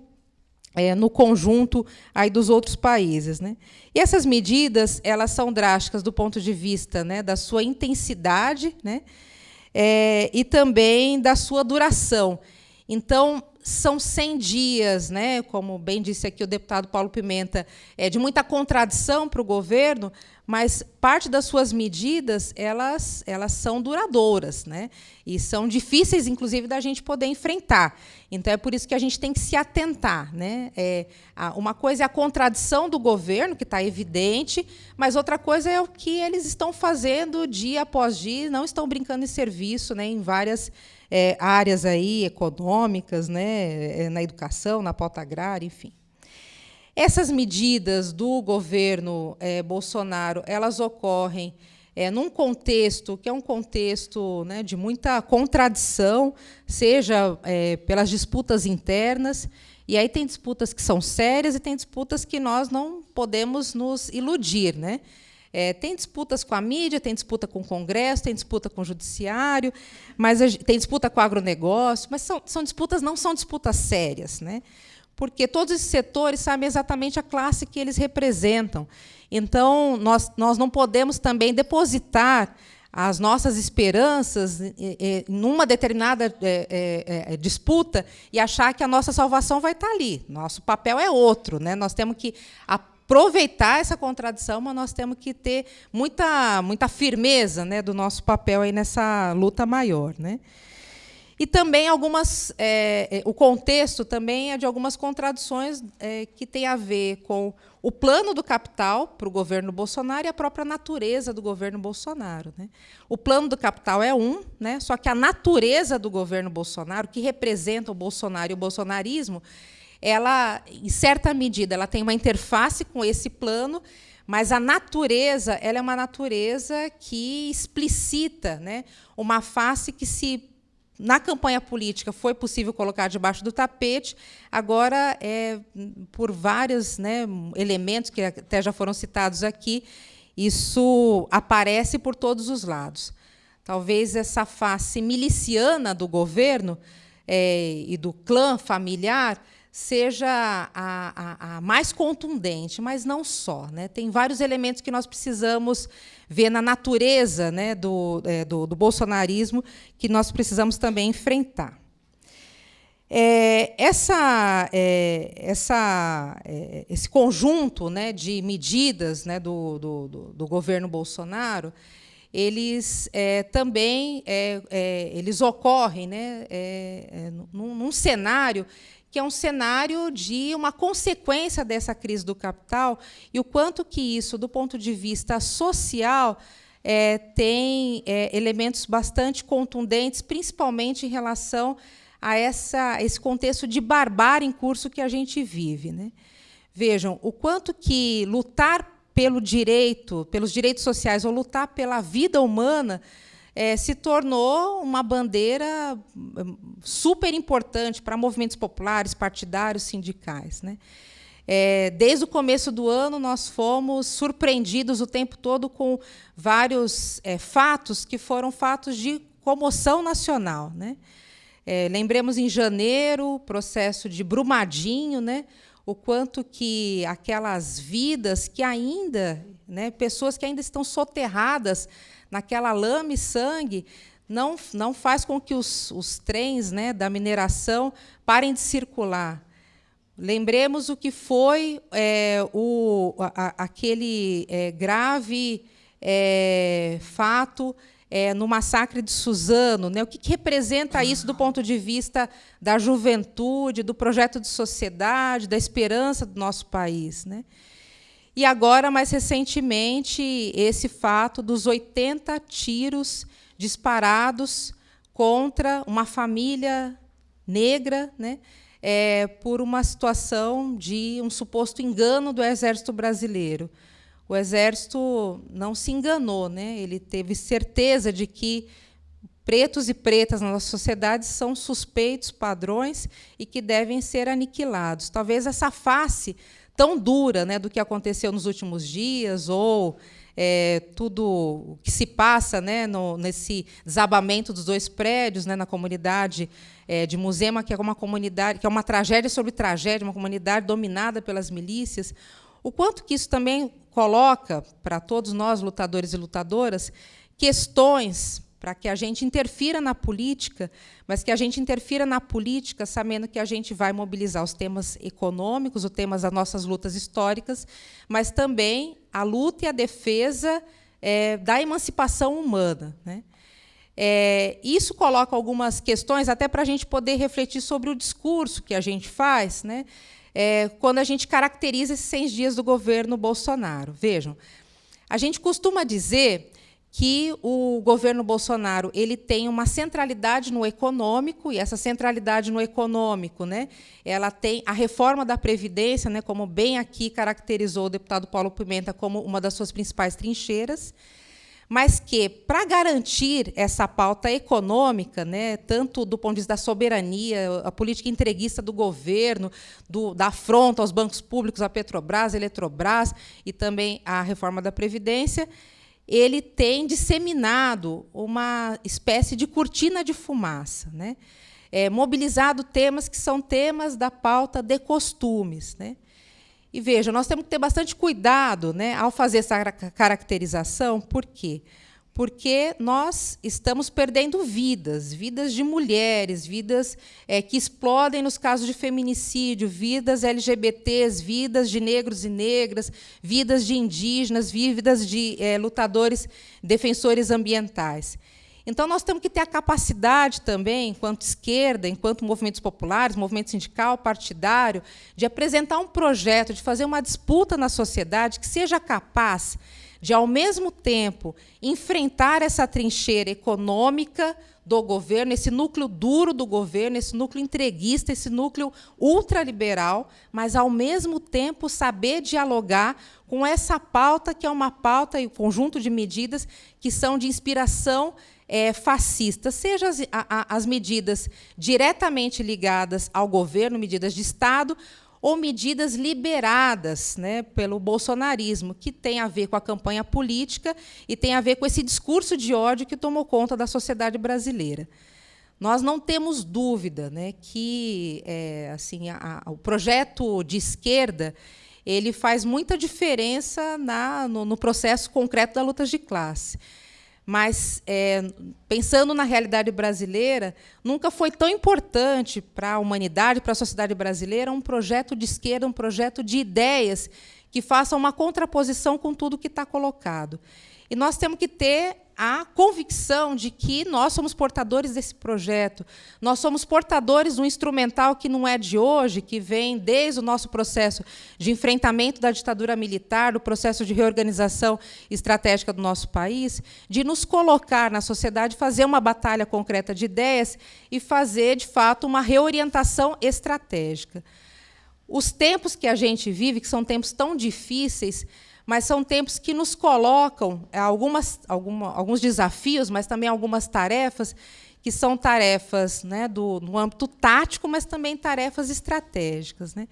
é, no conjunto aí dos outros países. Né? E essas medidas elas são drásticas do ponto de vista né, da sua intensidade né, é, e também da sua duração. Então, são 100 dias, né, como bem disse aqui o deputado Paulo Pimenta, é de muita contradição para o governo, mas parte das suas medidas elas, elas são duradouras, né? E são difíceis, inclusive, da gente poder enfrentar. Então é por isso que a gente tem que se atentar, né? É, uma coisa é a contradição do governo, que está evidente, mas outra coisa é o que eles estão fazendo dia após dia, não estão brincando em serviço, né? Em várias é, áreas aí econômicas, né? É, na educação, na pauta agrária, enfim. Essas medidas do governo é, Bolsonaro, elas ocorrem é, num contexto que é um contexto né, de muita contradição, seja é, pelas disputas internas, e aí tem disputas que são sérias e tem disputas que nós não podemos nos iludir. Né? É, tem disputas com a mídia, tem disputa com o Congresso, tem disputa com o Judiciário, mas tem disputa com o agronegócio, mas são, são disputas, não são disputas sérias. Né? porque todos esses setores sabem exatamente a classe que eles representam. Então, nós, nós não podemos também depositar as nossas esperanças em uma determinada é, é, é, disputa e achar que a nossa salvação vai estar ali. Nosso papel é outro. Né? Nós temos que aproveitar essa contradição, mas nós temos que ter muita, muita firmeza né, do nosso papel aí nessa luta maior. Né? E também algumas, é, é, o contexto também é de algumas contradições é, que tem a ver com o plano do capital para o governo Bolsonaro e a própria natureza do governo Bolsonaro. Né? O plano do capital é um, né? só que a natureza do governo Bolsonaro, que representa o Bolsonaro e o bolsonarismo, ela, em certa medida, ela tem uma interface com esse plano, mas a natureza ela é uma natureza que explicita né, uma face que se na campanha política foi possível colocar debaixo do tapete, agora, é, por vários né, elementos que até já foram citados aqui, isso aparece por todos os lados. talvez essa face miliciana do governo é, e do clã familiar seja a, a, a, mais contundente, mas não só. Né? Tem vários elementos que nós precisamos ver na natureza né, do, é, do, do bolsonarismo que nós precisamos também enfrentar. É, essa, é, essa, é, esse conjunto né, de medidas né, do, do, do, governo Bolsonaro, eles é, também é, é, eles ocorrem né, num, num, cenário que é um cenário de uma consequência dessa crise do capital e o quanto que isso, do ponto de vista social, tem elementos bastante contundentes, principalmente em relação a essa, esse contexto de barbárie em curso que a gente vive. Né? Vejam o quanto que lutar pelo direito, pelos direitos sociais, ou lutar pela vida humana, é, se tornou uma bandeira hum, super importante para movimentos populares, partidários, sindicais. Né? É, desde o começo do ano, nós fomos surpreendidos o tempo todo com vários é, fatos que foram fatos de comoção nacional. Né? É, lembremos em janeiro, o processo de Brumadinho, né? o quanto que aquelas vidas que ainda, né, pessoas que ainda estão soterradas naquela lama e sangue, não, não faz com que os, os trens né, da mineração parem de circular. Lembremos o que foi é, o, a, aquele é, grave é, fato é, no massacre de Suzano, né? o que, que, representa isso do ponto de vista da juventude, do projeto de sociedade, da esperança do nosso país. Né? E agora, mais recentemente, esse fato dos 80 tiros disparados contra uma família negra, né? É, por uma situação de um suposto engano do Exército Brasileiro o Exército não se enganou, né? ele teve certeza de que pretos e pretas na nossa sociedade são suspeitos, padrões, e que devem ser aniquilados. Talvez essa face tão dura né, do que aconteceu nos últimos dias, ou é, tudo o que se passa né, no, nesse desabamento dos dois prédios né, na comunidade é, de Musema, que é uma comunidade, que é uma tragédia sobre tragédia, uma comunidade dominada pelas milícias, o quanto que isso também coloca para todos nós, lutadores e lutadoras, questões para que a gente interfira na política, mas que a gente interfira na política sabendo que a gente vai mobilizar os temas econômicos, os temas das nossas lutas históricas, mas também a luta e a defesa é, da emancipação humana. Né? É, isso coloca algumas questões até para a gente poder refletir sobre o discurso que a gente faz, né? é, quando a gente caracteriza esses 100 dias do governo Bolsonaro. Vejam, a gente costuma dizer que o governo Bolsonaro ele tem uma centralidade no econômico e essa centralidade no econômico, né, ela tem a reforma da previdência, né, como bem aqui caracterizou o deputado Paulo Pimenta como uma das suas principais trincheiras mas que, para garantir essa pauta econômica, né, tanto do ponto de vista da soberania, a política entreguista do governo, do, da afronta aos bancos públicos, a Petrobras, a Eletrobras e também a reforma da Previdência, ele tem disseminado uma espécie de cortina de fumaça, né? É, mobilizado temas que são temas da pauta de costumes. Né? E veja, nós temos que ter bastante cuidado né, ao fazer essa caracterização, por quê? Porque nós estamos perdendo vidas, vidas de mulheres, vidas é, que explodem nos casos de feminicídio, vidas LGBTs, vidas de negros e negras, vidas de indígenas, vidas de é, lutadores, defensores ambientais. Então, nós temos que ter a capacidade também, enquanto esquerda, enquanto movimentos populares, movimento sindical, partidário, de apresentar um projeto, de fazer uma disputa na sociedade que seja capaz de, ao mesmo tempo, enfrentar essa trincheira econômica do governo, esse núcleo duro do governo, esse núcleo entreguista, esse núcleo ultraliberal, mas, ao mesmo tempo, saber dialogar com essa pauta, que é uma pauta e um conjunto de medidas que são de inspiração é, fascista, seja as, a, as medidas diretamente ligadas ao governo, medidas de Estado, ou medidas liberadas né, pelo bolsonarismo, que tem a ver com a campanha política e tem a ver com esse discurso de ódio que tomou conta da sociedade brasileira. Nós não temos dúvida né, que é, assim, a, a, o projeto de esquerda ele faz muita diferença na, no, no processo concreto da luta de classe. Mas, é, pensando na realidade brasileira, nunca foi tão importante para a humanidade, para a sociedade brasileira, um projeto de esquerda, um projeto de ideias que faça uma contraposição com tudo que está colocado. E nós temos que ter a convicção de que nós somos portadores desse projeto. Nós somos portadores de um instrumental que não é de hoje, que vem desde o nosso processo de enfrentamento da ditadura militar, do processo de reorganização estratégica do nosso país, de nos colocar na sociedade, fazer uma batalha concreta de ideias e fazer, de fato, uma reorientação estratégica. Os tempos que a gente vive, que são tempos tão difíceis, mas são tempos que nos colocam é, algumas, alguma, alguns desafios, mas também algumas tarefas, que são tarefas né, do, no âmbito tático, mas também tarefas estratégicas. Né?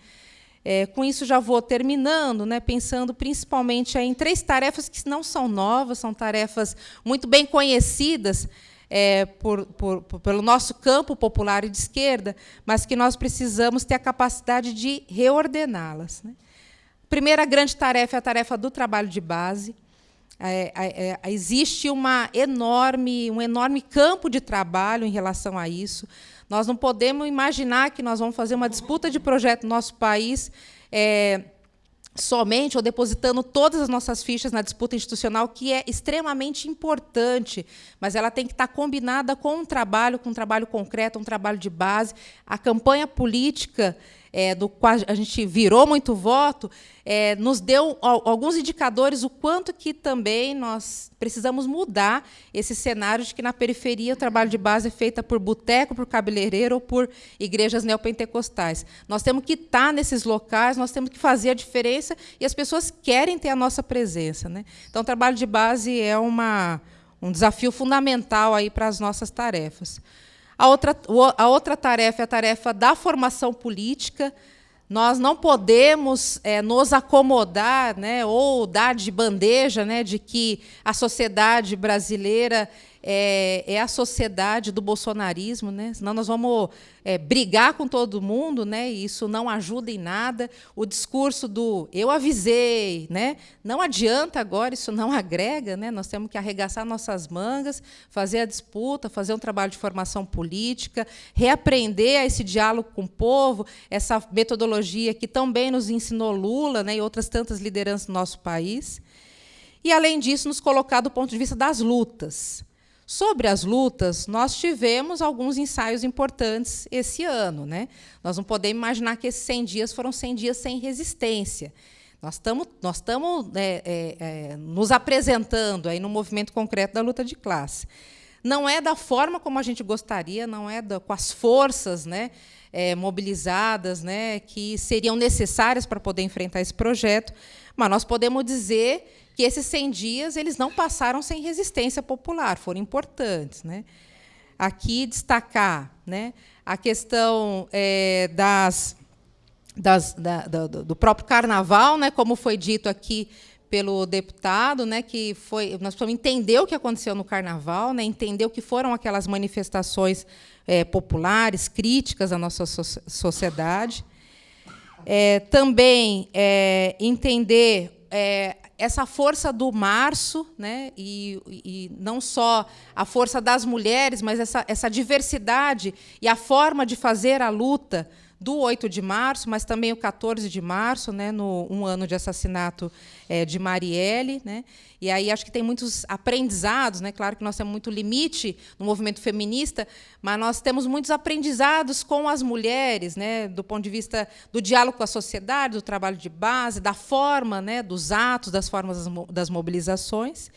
É, com isso, já vou terminando, né, pensando principalmente em três tarefas que não são novas, são tarefas muito bem conhecidas é, por, por, por, pelo nosso campo popular e de esquerda, mas que nós precisamos ter a capacidade de reordená-las. Né? Primeira grande tarefa é a tarefa do trabalho de base. É, é, é, existe uma enorme, um enorme campo de trabalho em relação a isso. Nós não podemos imaginar que nós vamos fazer uma disputa de projeto no nosso país é, somente ou depositando todas as nossas fichas na disputa institucional, que é extremamente importante, mas ela tem que estar combinada com um trabalho, com um trabalho concreto, um trabalho de base. A campanha política é, do qual a gente virou muito voto, é, nos deu alguns indicadores o quanto que também nós precisamos mudar esse cenário de que na periferia o trabalho de base é feito por boteco, por cabeleireiro ou por igrejas neopentecostais. Nós temos que estar nesses locais, nós temos que fazer a diferença e as pessoas querem ter a nossa presença. Né? Então, o trabalho de base é uma, um desafio fundamental aí para as nossas tarefas. A outra, a outra tarefa é a tarefa da formação política. Nós não podemos é, nos acomodar né, ou dar de bandeja né, de que a sociedade brasileira é, é, a sociedade do bolsonarismo, né? senão nós vamos é, brigar com todo mundo, né? e isso não ajuda em nada. O discurso do eu avisei, né? não adianta agora, isso não agrega, né? nós temos que arregaçar nossas mangas, fazer a disputa, fazer um trabalho de formação política, reaprender esse diálogo com o povo, essa metodologia que também nos ensinou Lula né? e outras tantas lideranças do nosso país. E, além disso, nos colocar do ponto de vista das lutas. Sobre as lutas, nós tivemos alguns ensaios importantes esse ano. Né? Nós não podemos imaginar que esses 100 dias foram 100 dias sem resistência. Nós estamos nós é, é, é, nos apresentando aí no movimento concreto da luta de classe. Não é da forma como a gente gostaria, não é da, com as forças né, é, mobilizadas né, que seriam necessárias para poder enfrentar esse projeto, mas nós podemos dizer que esses 100 dias eles não passaram sem resistência popular, foram importantes. Né? Aqui destacar né, a questão é, das, das, da, do, do próprio carnaval, né, como foi dito aqui pelo deputado, né, que foi nós precisamos entender o que aconteceu no Carnaval, né, entender o que foram aquelas manifestações é, populares, críticas à nossa so sociedade. É, também é, entender é, essa força do março, né, e, e, não só a força das mulheres, mas essa, essa diversidade e a forma de fazer a luta do 8 de março, mas também o 14 de março, né, no um ano de assassinato é, de Marielle. Né, e aí acho que tem muitos aprendizados, né, claro que nós temos muito limite no movimento feminista, mas nós temos muitos aprendizados com as mulheres, né, do ponto de vista do diálogo com a sociedade, do trabalho de base, da forma, né, dos atos, das formas das mobilizações.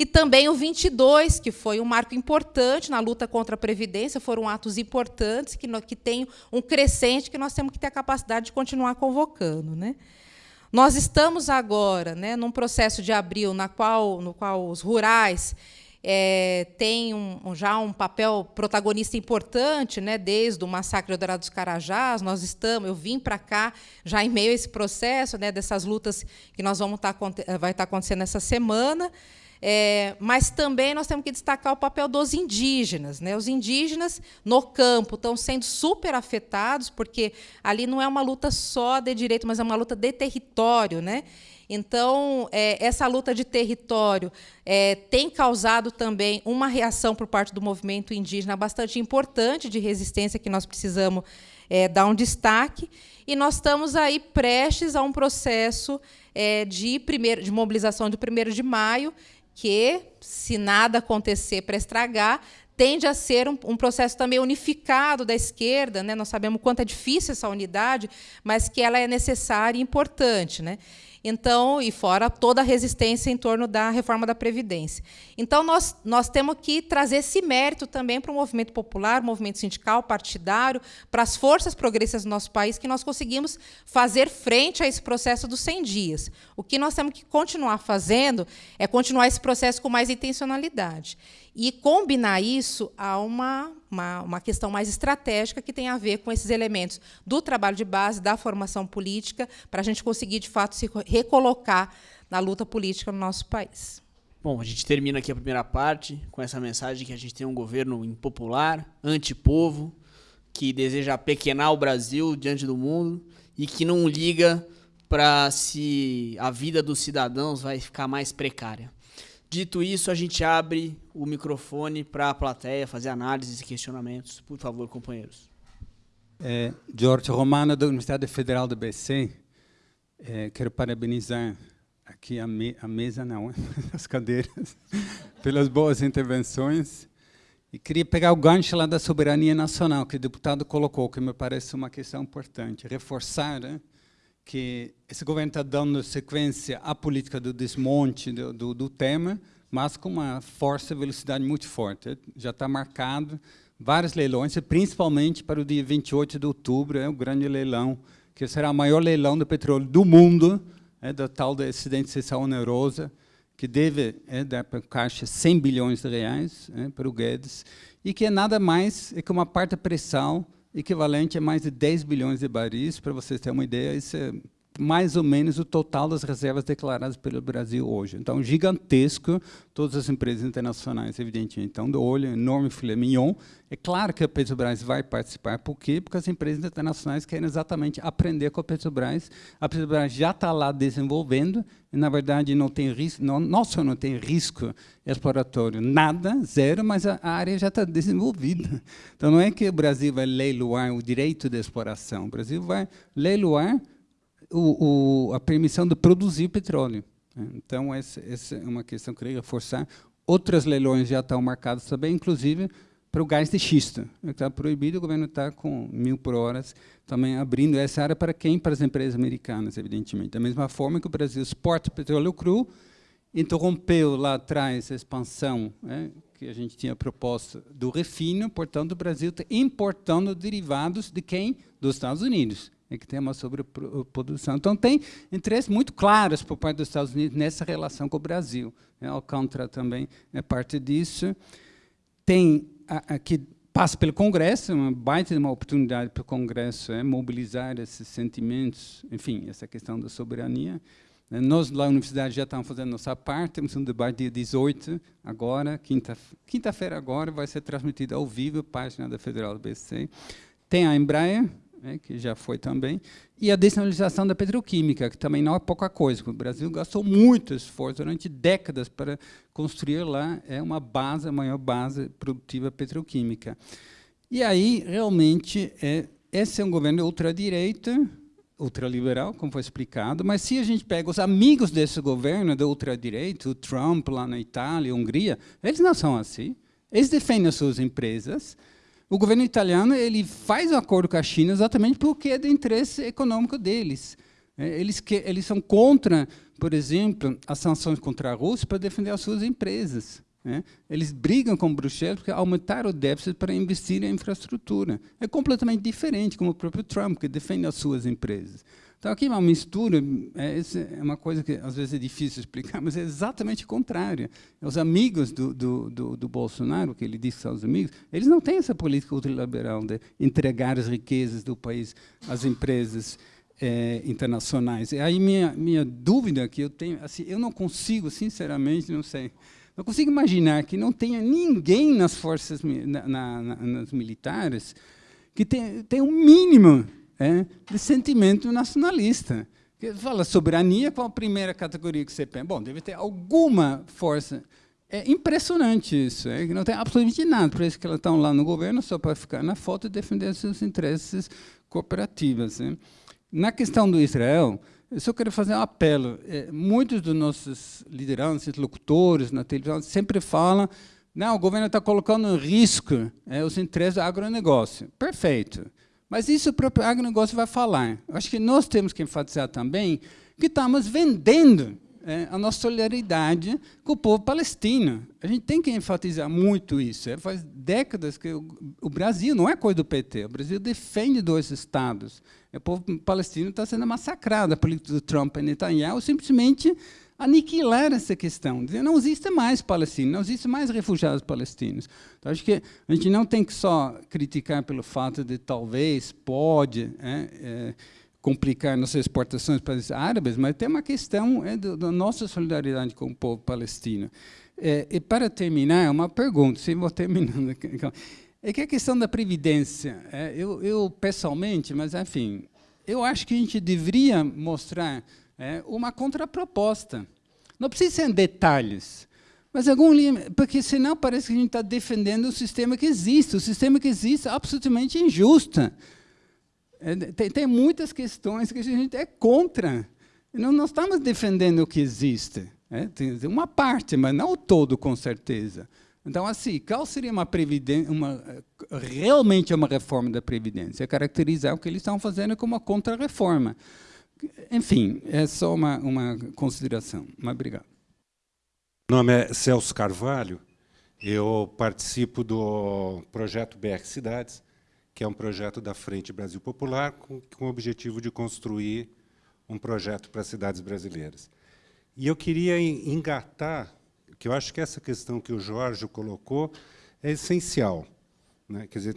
E também o 22, que foi um marco importante na luta contra a Previdência, foram atos importantes que, que têm um crescente que nós temos que ter a capacidade de continuar convocando. Né? Nós estamos agora né, num processo de abril na qual, no qual os rurais é, tem um, já um papel protagonista importante, né, desde o massacre do Dourado dos Carajás. Nós estamos, eu vim para cá já em meio a esse processo, né, dessas lutas que nós vamos estar tá, vai estar tá acontecendo essa semana. É, mas também nós temos que destacar o papel dos indígenas. Né? Os indígenas no campo estão sendo super afetados, porque ali não é uma luta só de direito, mas é uma luta de território. Né? Então, é, essa luta de território é, tem causado também uma reação por parte do movimento indígena bastante importante de resistência que nós precisamos é, dar um destaque. E nós estamos aí prestes a um processo é, de, primeiro, de mobilização de 1 de maio, que, se nada acontecer para estragar, tende a ser um, um, processo também unificado da esquerda. Né? Nós sabemos quanto é difícil essa unidade, mas que ela é necessária e importante. Né? Então, e fora toda a resistência em torno da reforma da Previdência. Então, nós, nós temos que trazer esse mérito também para o movimento popular, movimento sindical, partidário, para as forças progressistas do nosso país, que nós conseguimos fazer frente a esse processo dos 100 dias. O que nós temos que continuar fazendo é continuar esse processo com mais intencionalidade e combinar isso a uma, uma, uma, questão mais estratégica que tem a ver com esses elementos do trabalho de base, da formação política, para a gente conseguir, de fato, se recolocar na luta política no nosso país. Bom, a gente termina aqui a primeira parte com essa mensagem que a gente tem um governo impopular, antipovo, que deseja pequenar o Brasil diante do mundo e que não liga para se a vida dos cidadãos vai ficar mais precária. Dito isso, a gente abre o microfone para a plateia fazer análises e questionamentos. Por favor, companheiros. É, Jorge Romano, da Universidade Federal do BC. É, quero parabenizar aqui a, me, a mesa, não, [LAUGHS] as cadeiras, [LAUGHS] pelas boas intervenções. E queria pegar o gancho lá da soberania nacional, que o deputado colocou, que me parece uma questão importante. Reforçar né, que esse governo está dando sequência à política do desmonte do, do, do, tema, mas com uma força e velocidade muito forte. Já está marcado vários leilões, principalmente para o dia 28 de outubro, é o grande leilão, que será o maior leilão do petróleo do mundo, é, da tal da excedente seção onerosa, que deve é, dar para a Caixa 100 bilhões de reais é, para o Guedes, e que é nada mais é que uma parte pressão equivalente a mais de 10 bilhões de baris. Para vocês terem uma ideia, isso é mais ou menos o total das reservas declaradas pelo Brasil hoje. Então, gigantesco, todas as empresas internacionais, evidentemente, estão do olho, enorme filé mignon. É claro que a Petrobras vai participar, por quê? Porque as empresas internacionais querem exatamente aprender com a Petrobras. A Petrobras já está lá desenvolvendo, e, na verdade, não tem risco, não, nossa, não tem risco exploratório, nada, zero, mas a, a área já está desenvolvida. Então, não é que o Brasil vai leiloar o direito de exploração, o Brasil vai leiloar o, o, a permissão de produzir petróleo. Né? Então, essa, essa, é uma questão que eu queria reforçar. Outros leilões já estão marcados também, inclusive para o gás de xisto. Está proibido, o governo está com mil por hora também abrindo essa área para quem? Para as empresas americanas, evidentemente. Da mesma forma que o Brasil exporta petróleo cru, interrompeu lá atrás a expansão né, que a gente tinha proposto do refino, portanto, o Brasil está importando derivados de quem? Dos Estados Unidos é que tem uma sobreprodução. Então, tem interesses muito claros por parte dos Estados Unidos nessa relação com o Brasil. Né? Alcântara também é parte disso. Tem aqui passa pelo Congresso, uma baita de uma oportunidade para o Congresso é, mobilizar esses sentimentos, enfim, essa questão da soberania. Né? Nós, lá na universidade, já estamos fazendo nossa parte, temos um debate dia 18, agora, quinta-feira quinta agora, vai ser transmitido ao vivo, página da Federal do BC. Tem a Embraer, né, que já foi também, e a desnacionalização da petroquímica, que também não é pouca coisa. O Brasil gastou muito esforço durante décadas para construir lá é uma base, a maior base produtiva petroquímica. E aí, realmente, é, esse é um governo ultradireita, ultraliberal, como foi explicado, mas se a gente pega os amigos desse governo da ultradireita, o Trump lá na Itália, Hungria, eles não são assim. Eles defendem as suas empresas, o governo italiano ele faz um acordo com a China exatamente porque é do interesse econômico deles. É, eles, que, eles são contra, por exemplo, as sanções contra a Rússia para defender as suas empresas. Né? Eles brigam com Bruxelas porque aumentaram o déficit para investir em infraestrutura. É completamente diferente, como o próprio Trump, que defende as suas empresas. Então, aqui é uma mistura, é, é, uma coisa que às vezes é difícil explicar, [LAUGHS] mas é exatamente contrária. Os amigos do, do, do, do Bolsonaro, que ele são os amigos, eles não têm essa política ultraliberal de entregar as riquezas do país às empresas é, internacionais. E aí minha, minha dúvida que eu tenho, assim, eu não consigo, sinceramente, não sei, não consigo imaginar que não tenha ninguém nas forças na, na, nas militares que tem, tem um mínimo é, de sentimento nacionalista. Que fala soberania, qual a primeira categoria que você pensa? Bom, deve ter alguma força. É impressionante isso, é, que não tem absolutamente nada. Por isso que elas estão lá no governo só para ficar na foto e defender seus interesses cooperativos. Né? Na questão do Israel, eu só quero fazer um apelo. É, muitos dos nossos lideranças, locutores na televisão, sempre falam não, o governo está colocando em risco é, os interesses do agronegócio. Perfeito. Mas isso o próprio agronegócio vai falar. Eu acho que nós temos que enfatizar também que estamos vendendo é, a nossa solidariedade com o povo palestino. A gente tem que enfatizar muito isso. É, faz décadas que o, o, Brasil não é coisa do PT. O Brasil defende dois estados. É, o povo palestino está sendo massacrado. A política do Trump e Netanyahu simplesmente aniquilar essa questão. Dizer, não existe mais palestino, não existe mais refugiados palestinos. Então, acho que a gente não tem que só criticar pelo fato de talvez, pode, é, é, complicar nossas exportações para os árabes, mas tem uma questão é, da nossa solidariedade com o povo palestino. É, e para terminar, uma pergunta, se vou terminando. É que a questão da previdência, é, eu, eu pessoalmente, mas enfim, eu acho que a gente deveria mostrar é, uma contraproposta. Não precisa ser em detalhes, mas algum porque senão parece que a gente está defendendo o sistema que existe. O sistema que existe é absolutamente injusto. É, tem, tem, muitas questões que a gente é contra. Não, não estamos defendendo o que existe. É, tem uma parte, mas não o todo, com certeza. Então, assim, qual seria uma previdência, uma, realmente uma reforma da Previdência? É caracterizar o que eles estão fazendo como uma contra-reforma. Enfim, é só uma, uma consideração. Mas obrigado. Meu nome é Celso Carvalho. Eu participo do projeto BR Cidades, que é um projeto da Frente Brasil Popular com, com o objetivo de construir um projeto para as cidades brasileiras. E eu queria engatar, que eu acho que essa questão que o Jorge colocou é essencial. Né? Quer dizer,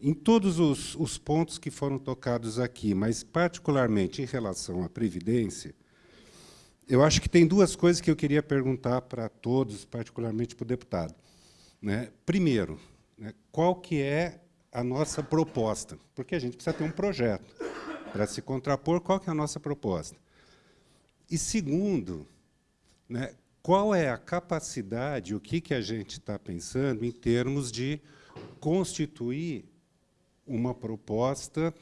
em todos os, os, pontos que foram tocados aqui, mas particularmente em relação à Previdência, eu acho que tem duas coisas que eu queria perguntar para todos, particularmente para o deputado. Né? Primeiro, né, qual que é a nossa proposta? Porque a gente precisa ter um projeto para se contrapor, qual que é a nossa proposta? E segundo, né, qual é a capacidade, o que, que a gente está pensando em termos de constituir uma proposta,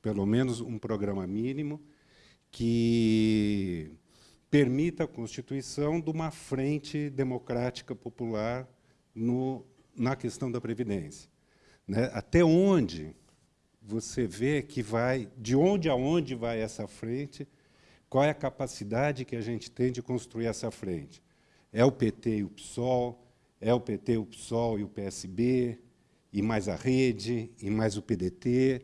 pelo menos um programa mínimo, que permita a constituição de uma frente democrática popular no, na questão da Previdência. Né? Até onde você vê que vai, de onde a onde vai essa frente, qual é a capacidade que a gente tem de construir essa frente? É o PT e o PSOL, é o PT, o PSOL e o PSB, e mais a rede, e mais o PDT,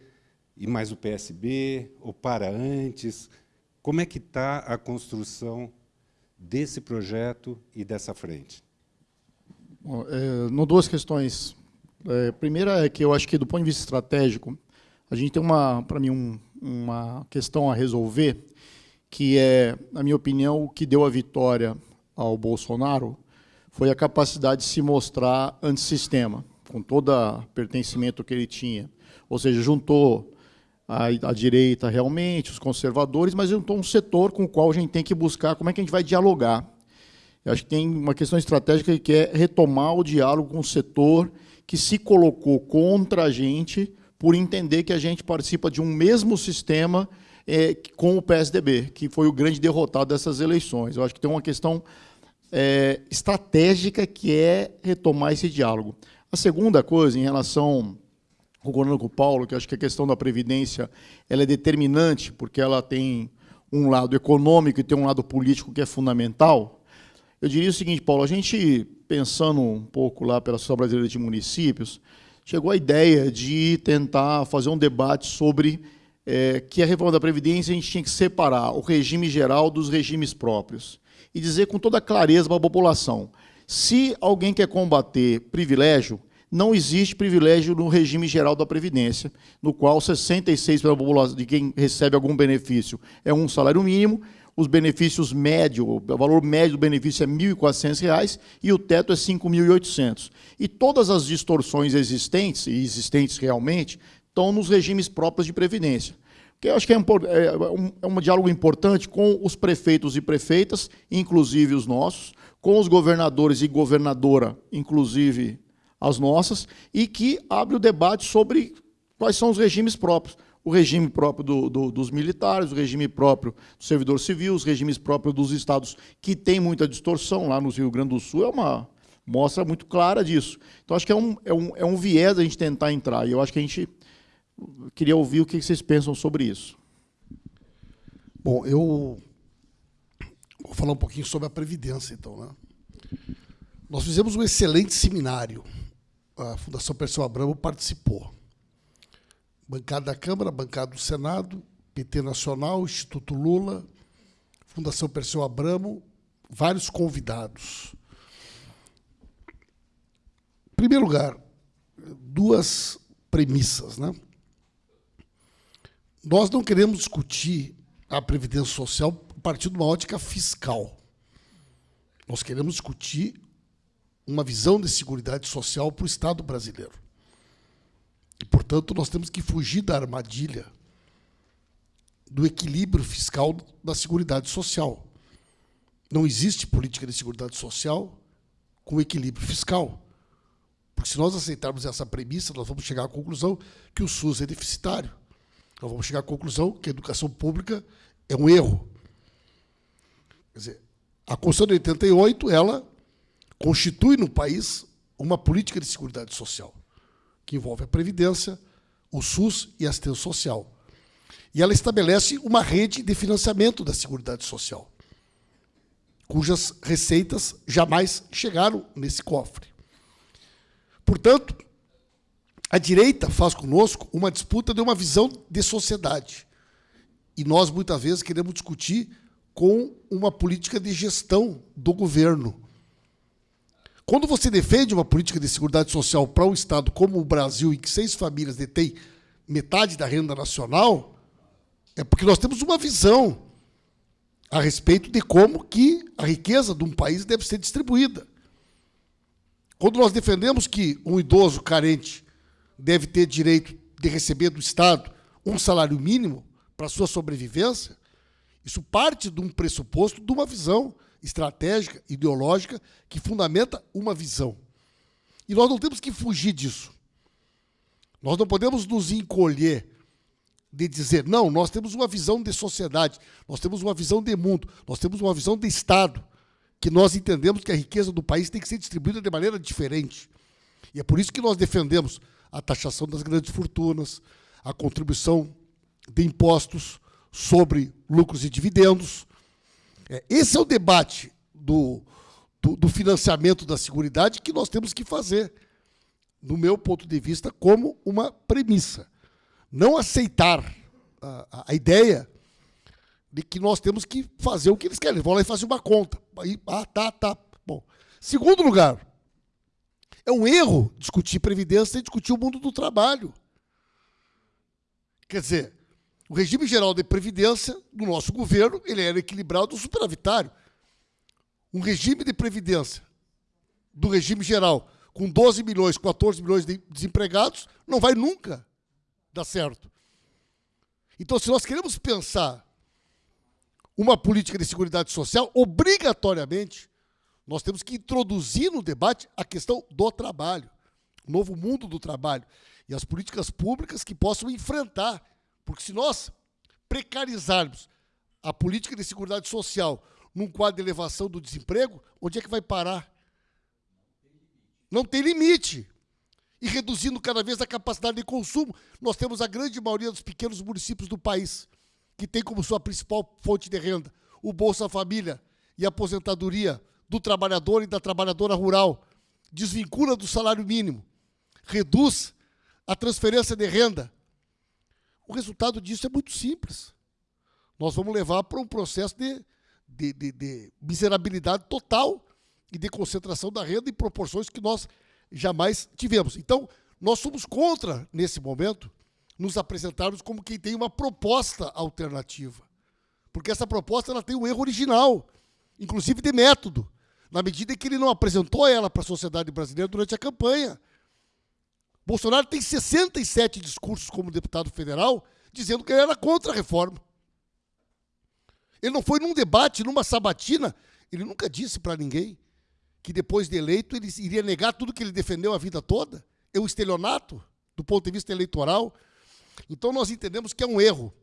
e mais o PSB, ou para antes? Como é que está a construção desse projeto e dessa frente? Bom, é, no duas questões. É, primeira é que eu acho que, do ponto de vista estratégico, a gente tem, uma, para mim, um, uma questão a resolver, que é, na minha opinião, o que deu a vitória ao Bolsonaro foi a capacidade de se mostrar antissistema com todo o pertencimento que ele tinha. Ou seja, juntou a, a, direita realmente, os conservadores, mas juntou um setor com o qual a gente tem que buscar como é que a gente vai dialogar. Eu acho que tem uma questão estratégica que é retomar o diálogo com o setor que se colocou contra a gente por entender que a gente participa de um mesmo sistema é, com o PSDB, que foi o grande derrotado dessas eleições. Eu acho que tem uma questão é, estratégica que é retomar esse diálogo. A segunda coisa, em relação, concordando com o Paulo, que acho que a questão da Previdência ela é determinante, porque ela tem um lado econômico e tem um lado político que é fundamental, eu diria o seguinte, Paulo, a gente, pensando um pouco lá pela Associação Brasileira de Municípios, chegou a ideia de tentar fazer um debate sobre é, que a reforma da Previdência a gente tinha que separar o regime geral dos regimes próprios e dizer com toda clareza para a população, se alguém quer combater privilégio, não existe privilégio no regime geral da Previdência, no qual 66% de quem recebe algum benefício é um salário mínimo, os benefícios médio, o valor médio do benefício é R$ 1.400 e o teto é R$ 5.800. E todas as distorções existentes, e existentes realmente, estão nos regimes próprios de previdência. Que eu acho que é, é, um, é um diálogo importante com os prefeitos e prefeitas, inclusive os nossos, com os governadores e governadora, inclusive as nossas, e que abre o debate sobre quais são os regimes próprios. O regime próprio do, do, dos militares, o regime próprio do servidor civil, os regimes próprios dos estados, que tem muita distorção. Lá no Rio Grande do Sul é uma mostra muito clara disso. Então, acho que é um, é um, é um viés a gente tentar entrar. E eu acho que a gente queria ouvir o que vocês pensam sobre isso. Bom, eu vou falar um pouquinho sobre a Previdência, então. Né? Nós fizemos um excelente seminário. A Fundação Perseu Abramo participou. Bancada da Câmara, bancada do Senado, PT Nacional, Instituto Lula, Fundação Perseu Abramo, vários convidados. Em primeiro lugar, duas premissas. Né? Nós não queremos discutir a Previdência Social partir de uma ótica fiscal. Nós queremos discutir uma visão de segurança social para o Estado brasileiro. E, portanto, nós temos que fugir da armadilha do equilíbrio fiscal da Seguridade Social. Não existe política de Seguridade Social com equilíbrio fiscal. Porque se nós aceitarmos essa premissa, nós vamos chegar à conclusão que o SUS é deficitário. Nós vamos chegar à conclusão que a educação pública é um erro. Quer dizer, a Constituição de 88, ela constitui no país uma política de segurança social, que envolve a Previdência, o SUS e a assistência social. E ela estabelece uma rede de financiamento da Seguridade Social, cujas receitas jamais chegaram nesse cofre. Portanto, a direita faz conosco uma disputa de uma visão de sociedade. E nós, muitas vezes, queremos discutir com uma política de gestão do governo. Quando você defende uma política de segurança social para um Estado como o Brasil, em que seis famílias detêm metade da renda nacional, é porque nós temos uma visão a respeito de como que a riqueza de um país deve ser distribuída. Quando nós defendemos que um idoso carente deve ter direito de receber do Estado um salário mínimo para sua sobrevivência, isso parte de um pressuposto de uma visão estratégica, ideológica, que fundamenta uma visão. E nós não temos que fugir disso. Nós não podemos nos encolher de dizer, não, nós temos uma visão de sociedade, nós temos uma visão de mundo, nós temos uma visão de Estado, que nós entendemos que a riqueza do país tem que ser distribuída de maneira diferente. E é por isso que nós defendemos a taxação das grandes fortunas, a contribuição de impostos sobre lucros e dividendos. É, esse é o debate do, do, do financiamento da Seguridade que nós temos que fazer, no meu ponto de vista, como uma premissa. Não aceitar a, a ideia de que nós temos que fazer o que eles querem. Eles vão lá e fazem uma conta. Aí, ah, tá, tá. Bom. Segundo lugar, é um erro discutir previdência e discutir o mundo do trabalho. Quer dizer, o regime geral de previdência do nosso governo ele era equilibrado superavitário. Um regime de previdência do regime geral com 12 milhões, 14 milhões de desempregados não vai nunca dar certo. Então, se nós queremos pensar uma política de segurança social, obrigatoriamente nós temos que introduzir no debate a questão do trabalho, o novo mundo do trabalho e as políticas públicas que possam enfrentar. Porque se nós precarizarmos a política de segurança social num quadro de elevação do desemprego, onde é que vai parar? Não tem limite. E reduzindo cada vez a capacidade de consumo, nós temos a grande maioria dos pequenos municípios do país, que tem como sua principal fonte de renda o Bolsa Família e a aposentadoria do trabalhador e da trabalhadora rural, desvincula do salário mínimo, reduz a transferência de renda. O resultado disso é muito simples. Nós vamos levar para um processo de, de, de, de miserabilidade total e de concentração da renda em proporções que nós jamais tivemos. Então, nós somos contra, nesse momento, nos apresentarmos como quem tem uma proposta alternativa. Porque essa proposta ela tem um erro original, inclusive de método, na medida em que ele não apresentou ela para a sociedade brasileira durante a campanha. Bolsonaro tem 67 discursos como deputado federal dizendo que ele era contra a reforma. Ele não foi num debate, numa sabatina, ele nunca disse para ninguém que depois de eleito ele iria negar tudo que ele defendeu a vida toda. É um estelionato do ponto de vista eleitoral. Então nós entendemos que é um erro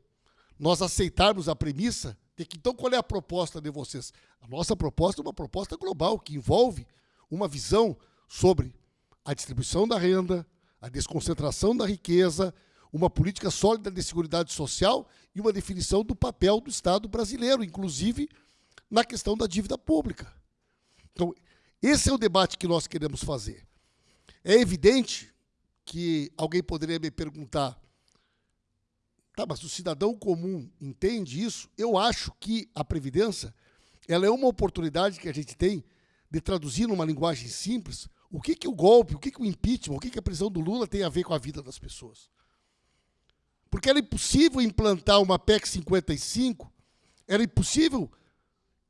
nós aceitarmos a premissa de que, então, qual é a proposta de vocês? A nossa proposta é uma proposta global, que envolve uma visão sobre a distribuição da renda, a desconcentração da riqueza, uma política sólida de segurança social e uma definição do papel do Estado brasileiro, inclusive na questão da dívida pública. Então, esse é o debate que nós queremos fazer. É evidente que alguém poderia me perguntar, tá, mas o cidadão comum entende isso? Eu acho que a Previdência ela é uma oportunidade que a gente tem de traduzir numa linguagem simples o que, que o golpe, o que, que o impeachment, o que, que a prisão do Lula tem a ver com a vida das pessoas. Porque era impossível implantar uma PEC 55, era impossível,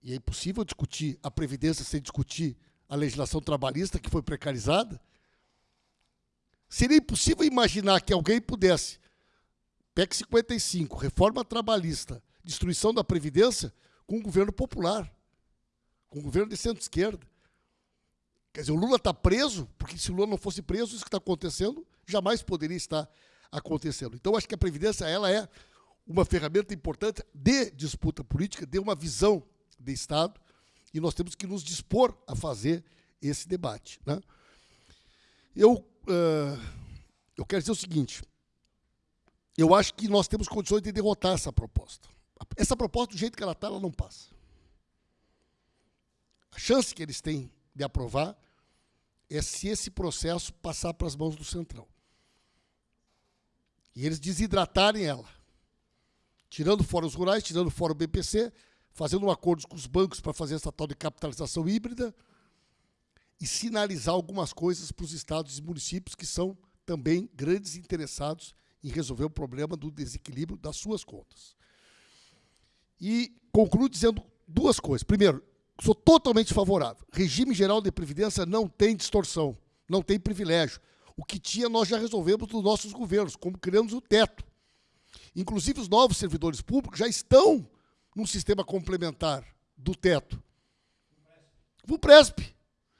e é impossível discutir a Previdência sem discutir a legislação trabalhista que foi precarizada. Seria impossível imaginar que alguém pudesse, PEC 55, reforma trabalhista, destruição da Previdência, com um governo popular, com um governo de centro-esquerda. Quer dizer, o Lula está preso, porque se o Lula não fosse preso, isso que está acontecendo jamais poderia estar acontecendo. Então, acho que a Previdência ela é uma ferramenta importante de disputa política, de uma visão de Estado, e nós temos que nos dispor a fazer esse debate. Né? Eu, uh, eu quero dizer o seguinte: eu acho que nós temos condições de derrotar essa proposta. Essa proposta, do jeito que ela está, ela não passa. A chance que eles têm de aprovar é se esse processo passar para as mãos do Centrão. E eles desidratarem ela. Tirando fora os rurais, tirando fora o BPC, fazendo um acordo com os bancos para fazer essa tal de capitalização híbrida e sinalizar algumas coisas para os estados e municípios que são também grandes interessados em resolver o problema do desequilíbrio das suas contas. E concluo dizendo duas coisas. Primeiro, sou totalmente favorável. Regime geral de previdência não tem distorção, não tem privilégio. O que tinha nós já resolvemos nos nossos governos, como criamos o teto. Inclusive os novos servidores públicos já estão num sistema complementar do teto. O PRESP.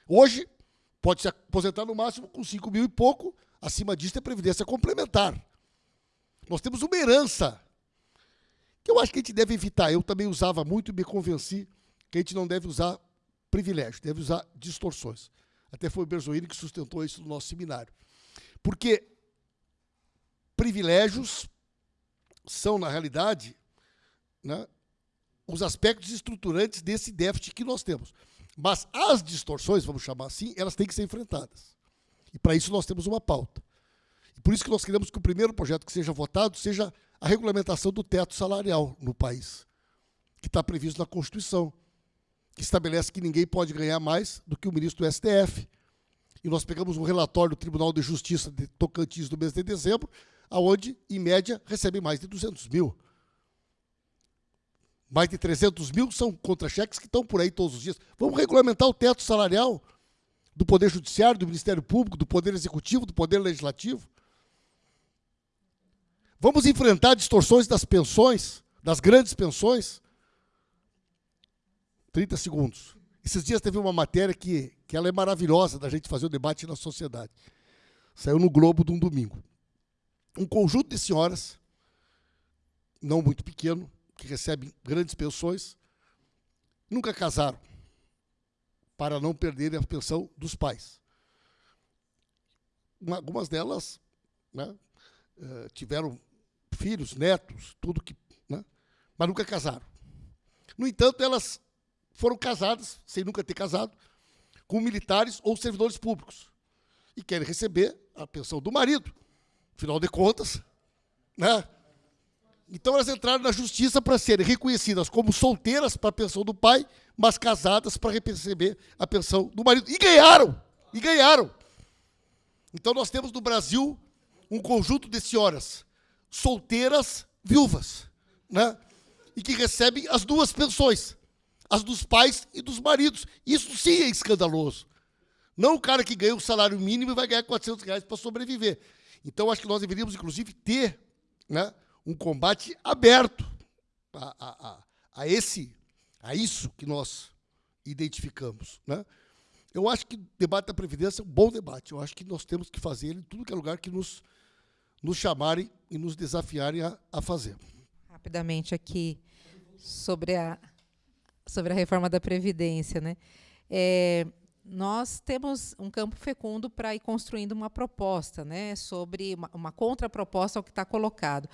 Hoje pode se aposentar no máximo com 5 mil e pouco, acima disso é previdência complementar. Nós temos uma herança que eu acho que a gente deve evitar. Eu também usava muito e me convenci que a gente não deve usar privilégio, deve usar distorções. Até foi o Berzoini que sustentou isso no nosso seminário. Porque privilégios são, na realidade, né, os aspectos estruturantes desse déficit que nós temos. Mas as distorções, vamos chamar assim, elas têm que ser enfrentadas. E para isso nós temos uma pauta. E por isso que nós queremos que o primeiro projeto que seja votado seja a regulamentação do teto salarial no país, que está previsto na Constituição, que estabelece que ninguém pode ganhar mais do que o ministro do STF. E nós pegamos um relatório do Tribunal de Justiça de Tocantins do mês de dezembro, aonde, em média, recebe mais de 200 mil. Mais de 300 mil são contra-cheques que estão por aí todos os dias. Vamos regulamentar o teto salarial do Poder Judiciário, do Ministério Público, do Poder Executivo, do Poder Legislativo. Vamos enfrentar distorções das pensões, das grandes pensões. 30 segundos. Esses dias teve uma matéria que, que ela é maravilhosa da gente fazer o debate na sociedade. Saiu no Globo de um domingo. Um conjunto de senhoras, não muito pequeno, que recebem grandes pensões, nunca casaram, para não perderem a pensão dos pais. Algumas delas né, eh, tiveram filhos, netos, tudo que. Né, mas nunca casaram. No entanto, elas foram casadas, sem nunca ter casado, com militares ou servidores públicos. E querem receber a pensão do marido. Afinal de contas, né? Então elas entraram na justiça para serem reconhecidas como solteiras para a pensão do pai, mas casadas para receber a pensão do marido. E ganharam! E ganharam! Então nós temos no Brasil um conjunto de senhoras solteiras viúvas, né? E que recebem as duas pensões, as dos pais e dos maridos. Isso sim é escandaloso. Não o cara que ganha o salário mínimo vai ganhar 400 reais para sobreviver. Então, acho que nós deveríamos, inclusive, ter né, um combate aberto a, a, a, a, esse, a isso que nós identificamos. Né? Eu acho que o debate da Previdência é um bom debate. Eu acho que nós temos que fazer ele em tudo que é lugar que nos, nos chamarem e nos desafiarem a, a fazer. Rapidamente aqui, sobre a, sobre a reforma da Previdência. Né? É, nós temos um campo fecundo para ir construindo uma proposta, né, sobre uma, uma contraproposta ao que está colocado.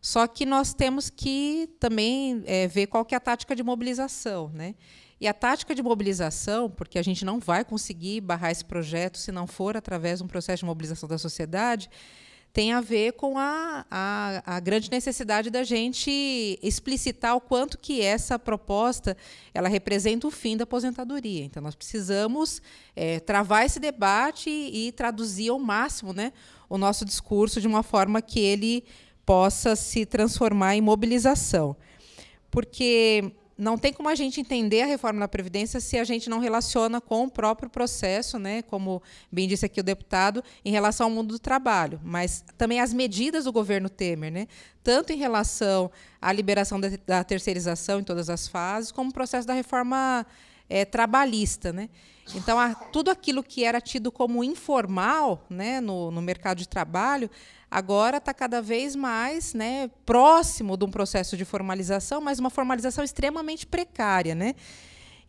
Só que nós temos que também é, ver qual que é a tática de mobilização. Né? E a tática de mobilização, porque a gente não vai conseguir barrar esse projeto se não for através de um processo de mobilização da sociedade, tem a ver com a, a, a, grande necessidade da gente explicitar o quanto que essa proposta ela representa o fim da aposentadoria. Então, nós precisamos é, travar esse debate e, e traduzir ao máximo né, o nosso discurso de uma forma que ele possa se transformar em mobilização. Porque não tem como a gente entender a reforma da Previdência se a gente não relaciona com o próprio processo, né, como bem disse aqui o deputado, em relação ao mundo do trabalho, mas também as medidas do governo Temer, né, tanto em relação à liberação da, terceirização em todas as fases, como o processo da reforma é, trabalhista. Né. Então, a, tudo aquilo que era tido como informal né, no, no mercado de trabalho, agora está cada vez mais né, próximo de um processo de formalização, mas uma formalização extremamente precária. Né?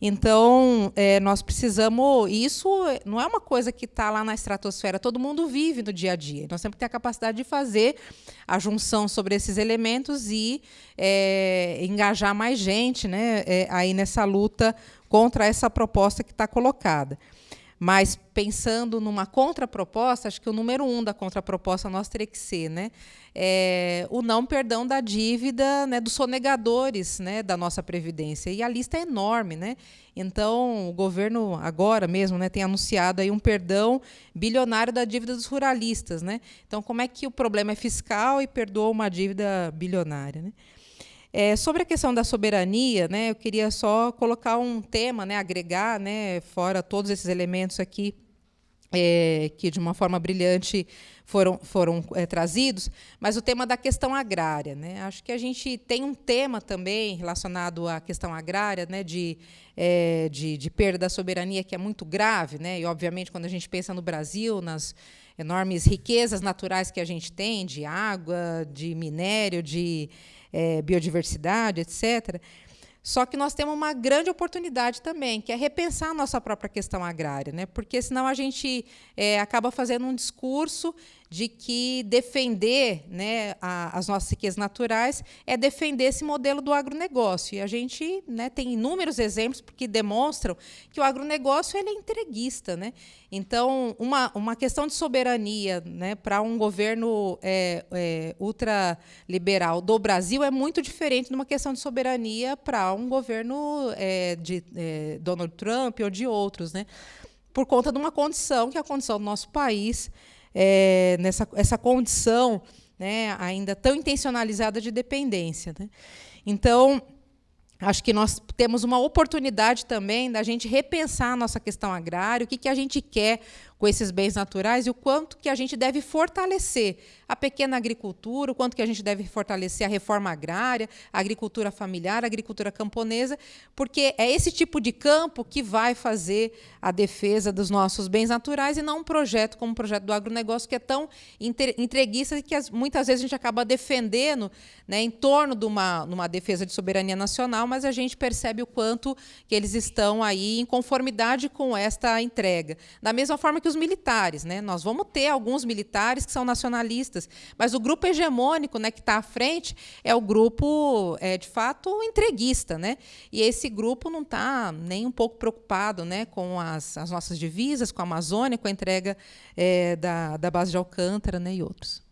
Então, é, nós precisamos. Isso não é uma coisa que está lá na estratosfera, todo mundo vive no dia a dia. Nós temos que ter a capacidade de fazer a junção sobre esses elementos e é, engajar mais gente né, é, aí nessa luta contra essa proposta que está colocada. Mas pensando numa contraproposta, acho que o número um da contraproposta nós teria que ser né, é, o não perdão da dívida né, dos sonegadores né, da nossa Previdência. E a lista é enorme. Né? Então, o governo agora mesmo né, tem anunciado aí um perdão bilionário da dívida dos ruralistas. Né? Então, como é que o problema é fiscal e perdoa uma dívida bilionária? Né? É, sobre a questão da soberania, né, eu queria só colocar um tema, né, agregar, né, fora todos esses elementos aqui, é, que de uma forma brilhante foram, foram é, trazidos, mas o tema da questão agrária. Né? Acho que a gente tem um tema também relacionado à questão agrária, né, de, é, de, de perda da soberania, que é muito grave, né? e, obviamente, quando a gente pensa no Brasil, nas enormes riquezas naturais que a gente tem, de água, de minério, de é, biodiversidade, etc. Só que nós temos uma grande oportunidade também, que é repensar a nossa própria questão agrária, né? porque senão a gente é, acaba fazendo um discurso de que defender né, a, as nossas riquezas naturais é defender esse modelo do agronegócio. E a gente né, tem inúmeros exemplos que demonstram que o agronegócio ele é entreguista. Né? Então, uma, uma questão de soberania né, para um governo é, é, ultraliberal do Brasil é muito diferente de uma questão de soberania para um governo é, de é, Donald Trump ou de outros. Né? Por conta de uma condição, que é a condição do nosso país, é, nessa essa condição né, ainda tão intencionalizada de dependência. Né? Então, acho que nós temos uma oportunidade também da gente repensar a nossa questão agrária, o que, que a gente quer com esses bens naturais e o quanto que a gente deve fortalecer a pequena agricultura, o quanto que a gente deve fortalecer a reforma agrária, a agricultura familiar, a agricultura camponesa, porque é esse tipo de campo que vai fazer a defesa dos nossos bens naturais e não um projeto como o projeto do agronegócio, que é tão entreguista que muitas vezes a gente acaba defendendo né, em torno de uma, uma defesa de soberania nacional, mas a gente percebe o quanto que eles estão aí em conformidade com esta entrega. Da mesma forma que os militares. Né? Nós vamos ter alguns militares que são nacionalistas, mas o grupo hegemônico né, que está à frente é o grupo, é, de fato, entreguista. Né? E esse grupo não está nem um pouco preocupado né, com as, as nossas divisas, com a Amazônia, com a entrega é, da, da base de Alcântara né, e outros.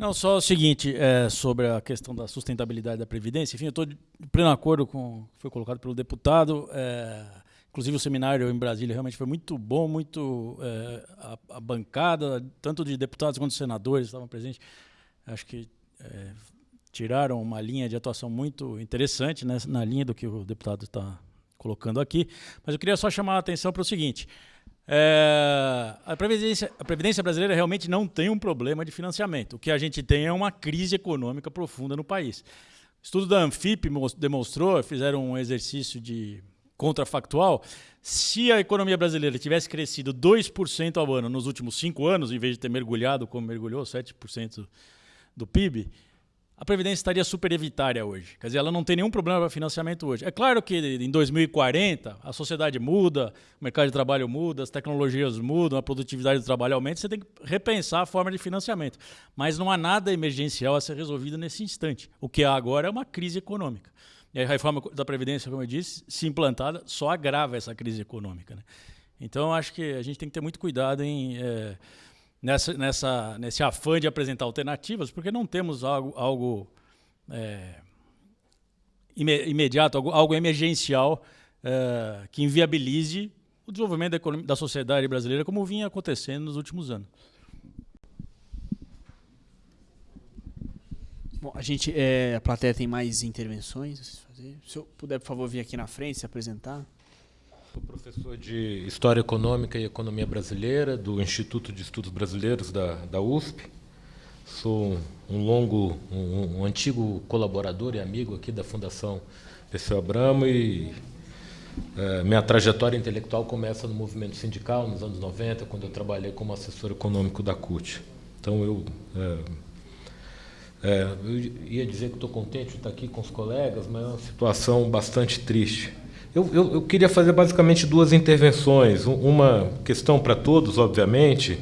Não, só o seguinte, é, sobre a questão da sustentabilidade da Previdência. Enfim, eu estou de pleno acordo com o que foi colocado pelo deputado. É, inclusive, o seminário em Brasília realmente foi muito bom, muito. É, a, a, bancada, tanto de deputados quanto de senadores, estavam presentes. Acho que é, tiraram uma linha de atuação muito interessante né, na linha do que o deputado está colocando aqui. Mas eu queria só chamar a atenção para o seguinte. É, a, Previdência, a Previdência brasileira realmente não tem um problema de financiamento. O que a gente tem é uma crise econômica profunda no país. O estudo da Anfip demonstrou, fizeram um exercício de contrafactual, se a economia brasileira tivesse crescido 2% ao ano nos últimos cinco anos, em vez de ter mergulhado como mergulhou, 7% do PIB, a Previdência estaria superevitária hoje. Quer dizer, ela não tem nenhum problema para financiamento hoje. É claro que em 2040 a sociedade muda, o mercado de trabalho muda, as tecnologias mudam, a produtividade do trabalho aumenta, você tem que repensar a forma de financiamento. Mas não há nada emergencial a ser resolvido nesse instante. O que há agora é uma crise econômica. E a reforma da Previdência, como eu disse, se implantada, só agrava essa crise econômica. Né? Então, acho que a gente tem que ter muito cuidado em. É, nessa, nessa, nesse afã de apresentar alternativas, porque não temos algo, algo é, imediato, algo, algo emergencial é, que inviabilize o desenvolvimento da, da sociedade brasileira como vinha acontecendo nos últimos anos. Bom, a gente, é, a plateia tem mais intervenções. Se senhor puder, por favor, vir aqui na frente se apresentar. Sou professor de História Econômica e Economia Brasileira do Instituto de Estudos Brasileiros da, da USP. Sou um longo, um, um antigo colaborador e amigo aqui da Fundação Perseu Abramo e é, minha trajetória intelectual começa no movimento sindical, nos anos 90, quando eu trabalhei como assessor econômico da CUT. Então, eu, é, é, eu ia dizer que estou contente de estar aqui com os colegas, mas é uma situação bastante triste. Eu, eu, eu, queria fazer basicamente duas intervenções. Uma questão para todos, obviamente,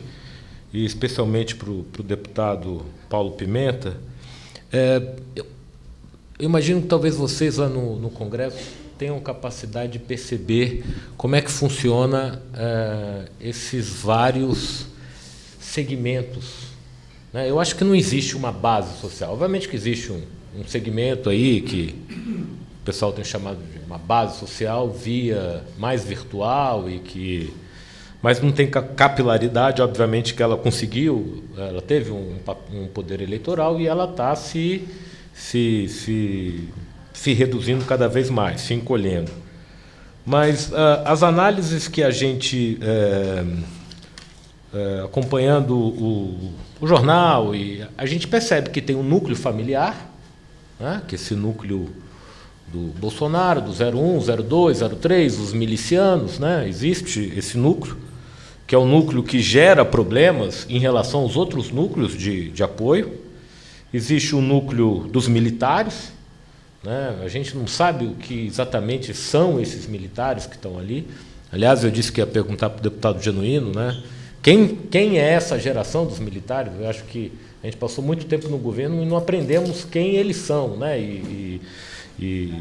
e especialmente para o deputado Paulo Pimenta. É, eu, eu, imagino que talvez vocês lá no, no, Congresso tenham capacidade de perceber como é que funciona é, esses vários segmentos. Né? Eu acho que não existe uma base social. Obviamente que existe um, um segmento aí que o pessoal tem chamado de uma base social via mais virtual e que mas não tem capilaridade, obviamente que ela conseguiu, ela teve um, um poder eleitoral e ela está se, se, se, se reduzindo cada vez mais, se encolhendo. Mas uh, as análises que a gente, é, é, acompanhando o, o, jornal, e a gente percebe que tem um núcleo familiar, né, que esse núcleo do Bolsonaro, do 01, 02, 03, os milicianos, né? existe esse núcleo, que é o núcleo que gera problemas em relação aos outros núcleos de, de apoio. Existe o núcleo dos militares, né? a gente não sabe o que exatamente são esses militares que estão ali. Aliás, eu disse que ia perguntar para o deputado Genuíno, né? Quem, quem é essa geração dos militares? Eu acho que a gente passou muito tempo no governo e não aprendemos quem eles são. Né? e, e e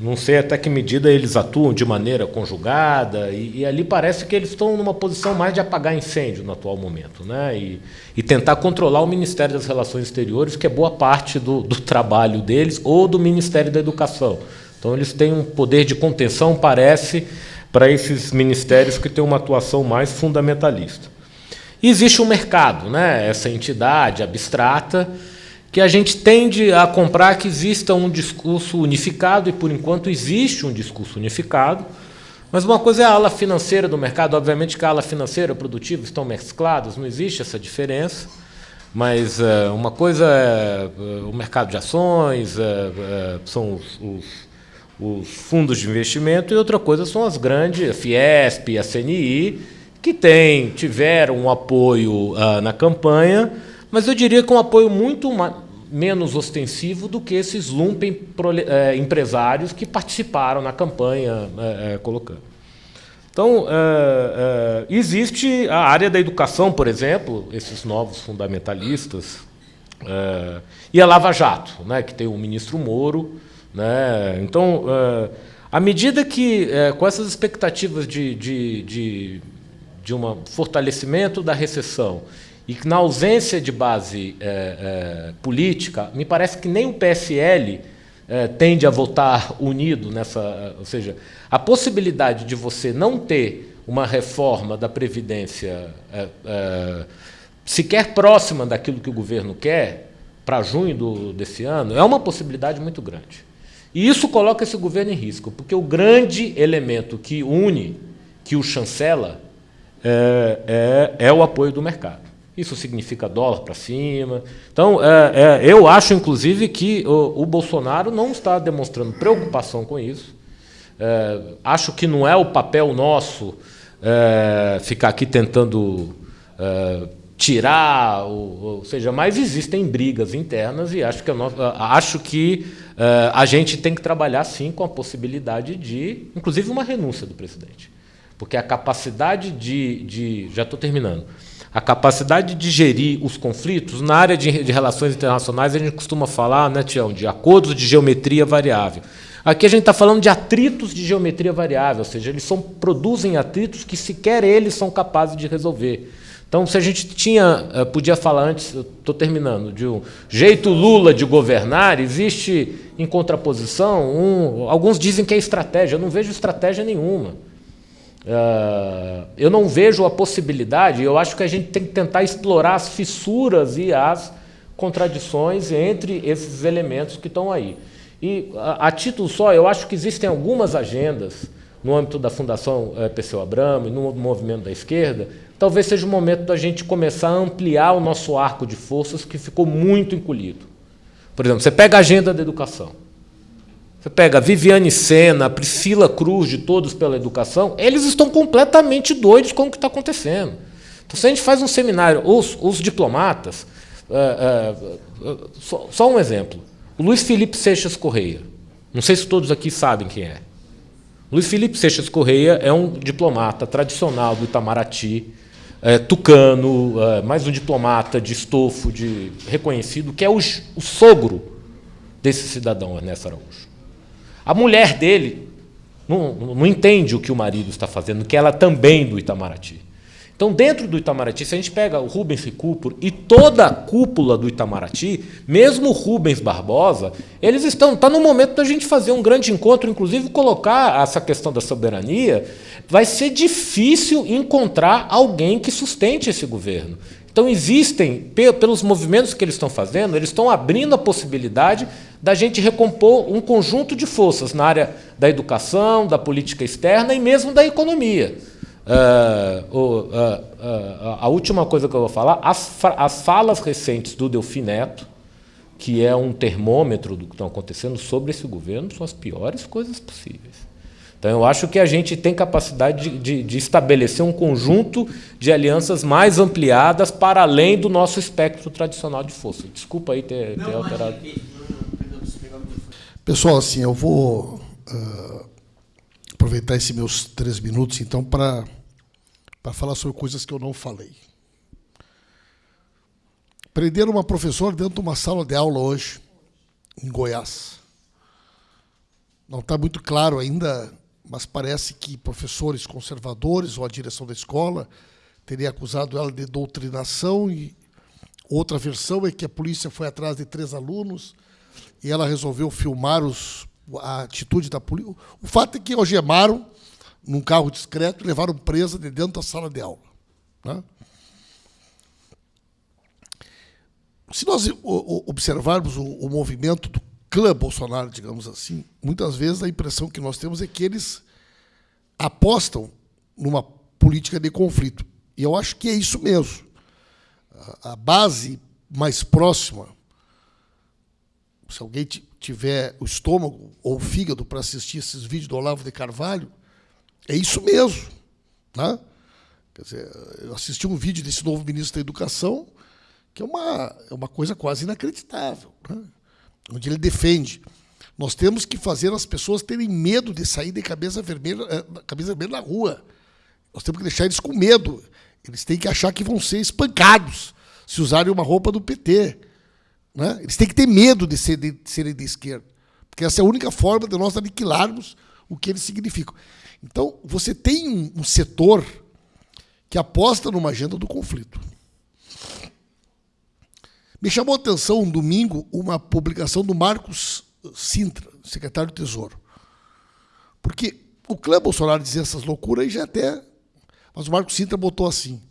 não sei até que medida eles atuam de maneira conjugada, e, e, ali parece que eles estão numa posição mais de apagar incêndio no atual momento, né? e, e tentar controlar o Ministério das Relações Exteriores, que é boa parte do, do trabalho deles, ou do Ministério da Educação. Então, eles têm um poder de contenção, parece, para esses ministérios que têm uma atuação mais fundamentalista. E existe um mercado, né? essa entidade abstrata, que a gente tende a comprar que exista um discurso unificado, e por enquanto existe um discurso unificado, mas uma coisa é a ala financeira do mercado, obviamente que a ala financeira e o produtivo estão mesclados, não existe essa diferença, mas uh, uma coisa é uh, o mercado de ações, uh, são os, os, os, fundos de investimento, e outra coisa são as grandes, a Fiesp, a CNI, que tem, tiveram um apoio na campanha, mas eu diria que um apoio muito menos ostensivo do que esses lumpen é, empresários que participaram na campanha é, é, colocando. Então, existe a área da educação, por exemplo, esses novos fundamentalistas, e a Lava Jato, né, que tem o ministro Moro. Né, então, à medida que, com essas expectativas de, de, de, de um fortalecimento da recessão e que, na ausência de base é, é, política, me parece que nem o PSL é, tende a votar unido nessa. Ou seja, a possibilidade de você não ter uma reforma da Previdência sequer próxima daquilo que o governo quer, para junho do, desse ano, é uma possibilidade muito grande. E isso coloca esse governo em risco, porque o grande elemento que une, que o chancela, é, é, é o apoio do mercado. Isso significa dólar para cima. Então, é, é, eu acho, inclusive, que o, o, Bolsonaro não está demonstrando preocupação com isso. É, acho que não é o papel nosso é, ficar aqui tentando tirar, ou, ou, seja, mas existem brigas internas e acho que, nosso, acho que a gente tem que trabalhar, sim, com a possibilidade de, inclusive, uma renúncia do presidente. Porque a capacidade de. de já estou terminando a capacidade de gerir os conflitos, na área de, de, relações internacionais, a gente costuma falar, né, Tião, de acordos de geometria variável. Aqui a gente está falando de atritos de geometria variável, ou seja, eles são, produzem atritos que sequer eles são capazes de resolver. Então, se a gente tinha, eh, podia falar antes, estou terminando, de um jeito Lula de governar, existe em contraposição, um, alguns dizem que é estratégia, eu não vejo estratégia nenhuma. Uh, eu não vejo a possibilidade, eu acho que a gente tem que tentar explorar as fissuras e as contradições entre esses elementos que estão aí. E, a, a título só, eu acho que existem algumas agendas no âmbito da Fundação é, Perseu Abramo e no movimento da esquerda, talvez seja o momento da gente começar a ampliar o nosso arco de forças que ficou muito encolhido. Por exemplo, você pega a agenda da educação. Você pega Viviane Sena, Priscila Cruz, de Todos pela Educação, eles estão completamente doidos com o que está acontecendo. Então, se a gente faz um seminário, os, os diplomatas, é, é, só, só, um exemplo. O Luiz Felipe Seixas Correia. Não sei se todos aqui sabem quem é. Luiz Felipe Seixas Correia é um diplomata tradicional do Itamaraty, é, tucano, é, mais um diplomata de estofo, de reconhecido, que é o, o sogro desse cidadão Ernesto Araújo. A mulher dele não, não entende o que o marido está fazendo, que ela também do Itamaraty. Então, dentro do Itamaraty, se a gente pega o Rubens Recupero e toda a cúpula do Itamaraty, mesmo o Rubens Barbosa, eles estão. Está no momento da gente fazer um grande encontro, inclusive colocar essa questão da soberania. Vai ser difícil encontrar alguém que sustente esse governo. Então, existem, pelos movimentos que eles estão fazendo, eles estão abrindo a possibilidade da gente recompor um conjunto de forças na área da educação, da política externa e mesmo da economia. Uh, uh, uh, a última coisa que eu vou falar, as, as falas recentes do Delfim Neto, que é um termômetro do que está acontecendo sobre esse governo, são as piores coisas possíveis. Então, eu acho que a gente tem capacidade de, de, de, estabelecer um conjunto de alianças mais ampliadas para além do nosso espectro tradicional de força. Desculpa aí ter, ter alterado. Pessoal, assim, eu vou uh, aproveitar esses meus três minutos, então, para falar sobre coisas que eu não falei. Prenderam uma professora dentro de uma sala de aula hoje, em Goiás. Não está muito claro ainda mas parece que professores conservadores ou a direção da escola teria acusado ela de doutrinação e outra versão é que a polícia foi atrás de três alunos e ela resolveu filmar os, a atitude da polícia. O fato é que algemaram num carro discreto e levaram presa de dentro da sala de aula. Né? Se nós observarmos o, o movimento do clã Bolsonaro, digamos assim, muitas vezes a impressão que nós temos é que eles apostam numa política de conflito. E eu acho que é isso mesmo. A base mais próxima, se alguém tiver o estômago ou o fígado para assistir esses vídeos do Olavo de Carvalho, é isso mesmo. Né? Quer dizer, eu assisti um vídeo desse novo ministro da Educação, que é uma, é uma coisa quase inacreditável. Né? Onde ele defende. Nós temos que fazer as pessoas terem medo de sair de cabeça vermelha, eh, cabeça vermelha na rua. Nós temos que deixar eles com medo. Eles têm que achar que vão ser espancados se usarem uma roupa do PT. Né? Eles têm que ter medo de, ser, de serem de esquerda. Porque essa é a única forma de nós aniquilarmos o que eles significam. Então, você tem um, um setor que aposta numa agenda do conflito. Me chamou a atenção um domingo uma publicação do Marcos Sintra, secretário do Tesouro. Porque o clã Bolsonaro dizia essas loucuras e já até. Mas o Marcos Sintra botou assim.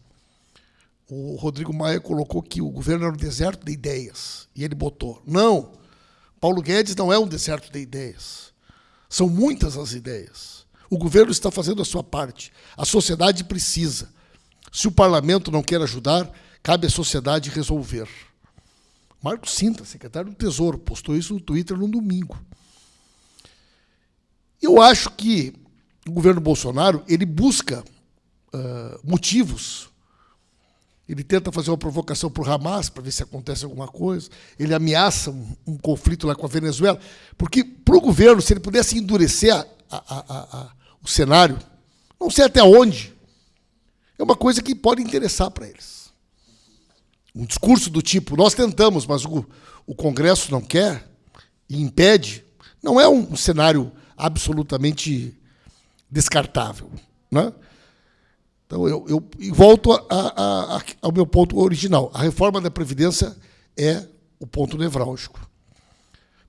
O Rodrigo Maia colocou que o governo era um deserto de ideias. E ele botou. Não, Paulo Guedes não é um deserto de ideias. São muitas as ideias. O governo está fazendo a sua parte. A sociedade precisa. Se o parlamento não quer ajudar, cabe à sociedade resolver. Marcos Sintra, secretário do Tesouro, postou isso no Twitter no domingo. Eu acho que o governo Bolsonaro ele busca uh, motivos. Ele tenta fazer uma provocação para o Hamas para ver se acontece alguma coisa. Ele ameaça um, um conflito lá com a Venezuela. Porque, para o governo, se ele pudesse endurecer a, a, a, o cenário, não sei até onde, é uma coisa que pode interessar para eles. Um discurso do tipo, nós tentamos, mas o, o Congresso não quer e impede, não é um, um cenário absolutamente descartável. Né? Então, eu, eu volto a, a, a, ao meu ponto original. A reforma da Previdência é o ponto nevrálgico.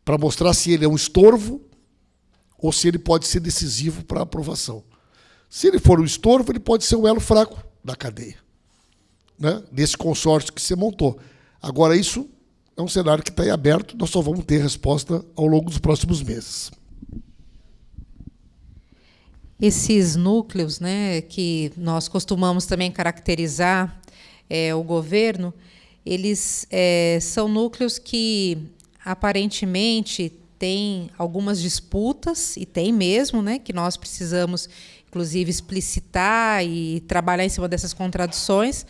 Para mostrar se ele é um estorvo ou se ele pode ser decisivo para a aprovação. Se ele for um estorvo, ele pode ser o elo fraco da cadeia, né? desse consórcio que você montou. Agora, isso é um cenário que está aberto, nós só vamos ter resposta ao longo dos próximos meses esses núcleos, né, que nós costumamos também caracterizar é, o governo, eles é, são núcleos que aparentemente têm algumas disputas e tem mesmo, né, que nós precisamos inclusive explicitar e trabalhar em cima dessas contradições,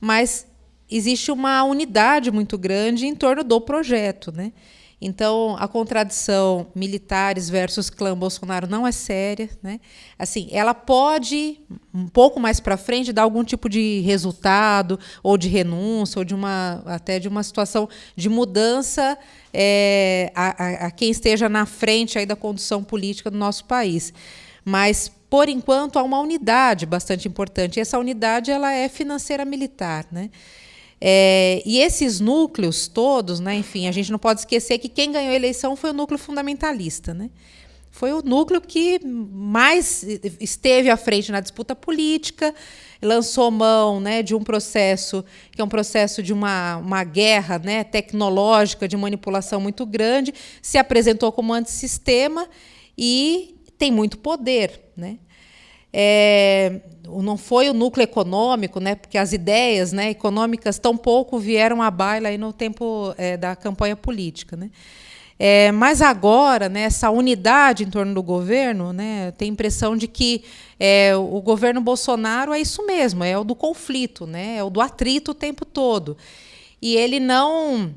mas existe uma unidade muito grande em torno do projeto, né? Então, a contradição militares versus clã Bolsonaro não é séria. Né? Assim, ela pode, um pouco mais para frente, dar algum tipo de resultado, ou de renúncia, ou de uma, até de uma situação de mudança é, a, a, a quem esteja na frente aí da condução política do nosso país. Mas, por enquanto, há uma unidade bastante importante. E essa unidade ela é financeira militar. Né? É, e esses núcleos todos, né, enfim, a gente não pode esquecer que quem ganhou a eleição foi o núcleo fundamentalista. Né? Foi o núcleo que mais esteve à frente na disputa política, lançou mão né, de um processo que é um processo de uma, uma guerra né, tecnológica, de manipulação muito grande, se apresentou como antissistema e tem muito poder. Né? É, não foi o núcleo econômico, né, porque as ideias né, econômicas tão pouco vieram à baila aí no tempo é, da campanha política. Né. É, mas agora, né, essa unidade em torno do governo, né, tem a impressão de que é, o governo Bolsonaro é isso mesmo, é o do conflito, né, é o do atrito o tempo todo. E ele não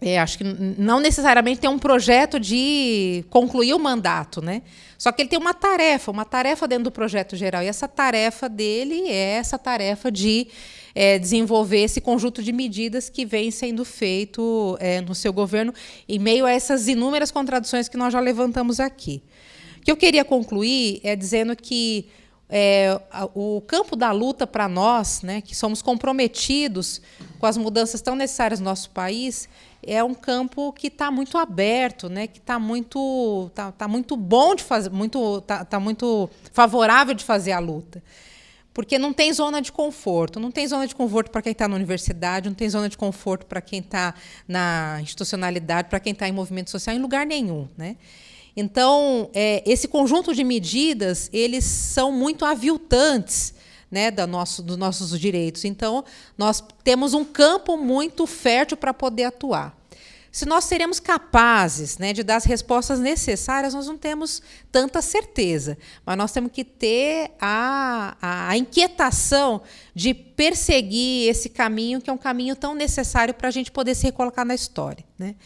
é, acho que não necessariamente tem um projeto de concluir o mandato, né? Só que ele tem uma tarefa, uma tarefa dentro do projeto geral. E essa tarefa dele é essa tarefa de é, desenvolver esse conjunto de medidas que vem sendo feito é, no seu governo, em meio a essas inúmeras contradições que nós já levantamos aqui. O que eu queria concluir é dizendo que é, o campo da luta para nós, né, que somos comprometidos com as mudanças tão necessárias no nosso país, é um campo que está muito aberto, né, que está muito, tá, tá, muito bom de fazer, muito, tá, tá muito favorável de fazer a luta. Porque não tem zona de conforto. Não tem zona de conforto para quem está na universidade, não tem zona de conforto para quem está na institucionalidade, para quem está em movimento social, em lugar nenhum. Né? Então, é, esse conjunto de medidas, eles são muito aviltantes né, da nosso, dos nossos direitos. Então, nós temos um campo muito fértil para poder atuar. Se nós seremos capazes né, de dar as respostas necessárias, nós não temos tanta certeza. Mas nós temos que ter a, a, a inquietação de perseguir esse caminho, que é um caminho tão necessário para a gente poder se recolocar na história. Né?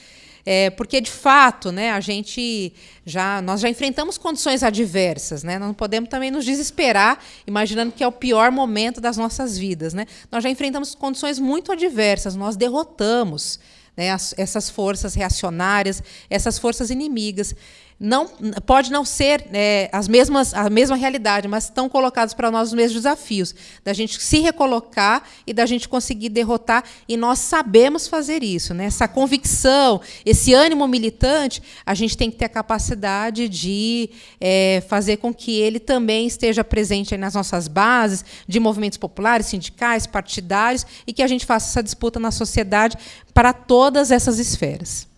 É, porque de fato, né, a gente já nós já enfrentamos condições adversas, né? Não podemos também nos desesperar, imaginando que é o pior momento das nossas vidas, né? Nós já enfrentamos condições muito adversas, nós derrotamos né, as, essas forças reacionárias, essas forças inimigas. Não pode não ser é, as mesmas a mesma realidade, mas estão colocados para nós os mesmos desafios da gente se recolocar e da gente conseguir derrotar e nós sabemos fazer isso, né? Essa convicção, esse ânimo militante, a gente tem que ter a capacidade de é, fazer com que ele também esteja presente nas nossas bases de movimentos populares, sindicais, partidários e que a gente faça essa disputa na sociedade para todas essas esferas.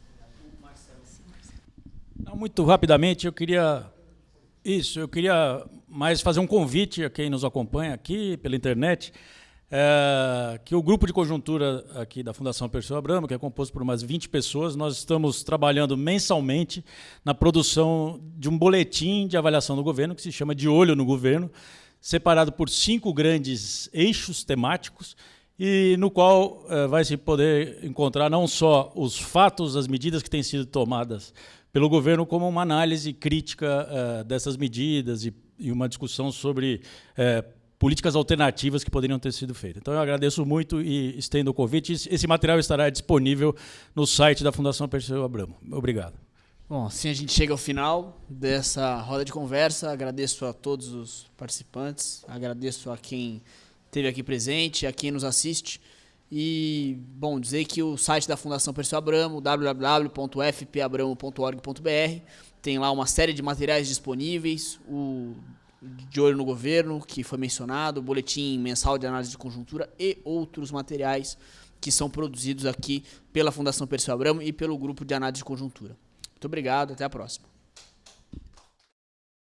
Muito rapidamente, eu queria isso, eu queria mais fazer um convite a quem nos acompanha aqui pela internet, é, que o grupo de conjuntura aqui da Fundação Perseu Abramo, que é composto por umas 20 pessoas, nós estamos trabalhando mensalmente na produção de um boletim de avaliação do governo, que se chama De Olho no Governo, separado por cinco grandes eixos temáticos, e no qual é, vai se poder encontrar não só os fatos, as medidas que têm sido tomadas pelo governo como uma análise crítica uh, dessas medidas e, e, uma discussão sobre uh, políticas alternativas que poderiam ter sido feitas. Então, eu agradeço muito e estendo o convite. Esse material estará disponível no site da Fundação Perseu Abramo. Obrigado. Bom, assim a gente chega ao final dessa roda de conversa. Agradeço a todos os participantes, agradeço a quem esteve aqui presente, a quem nos assiste. E, bom, dizer que o site da Fundação Perseu Abramo, www.fpabramo.org.br, tem lá uma série de materiais disponíveis, o De Olho no Governo, que foi mencionado, o boletim mensal de análise de conjuntura e outros materiais que são produzidos aqui pela Fundação Perseu Abramo e pelo grupo de análise de conjuntura. Muito obrigado, até a próxima.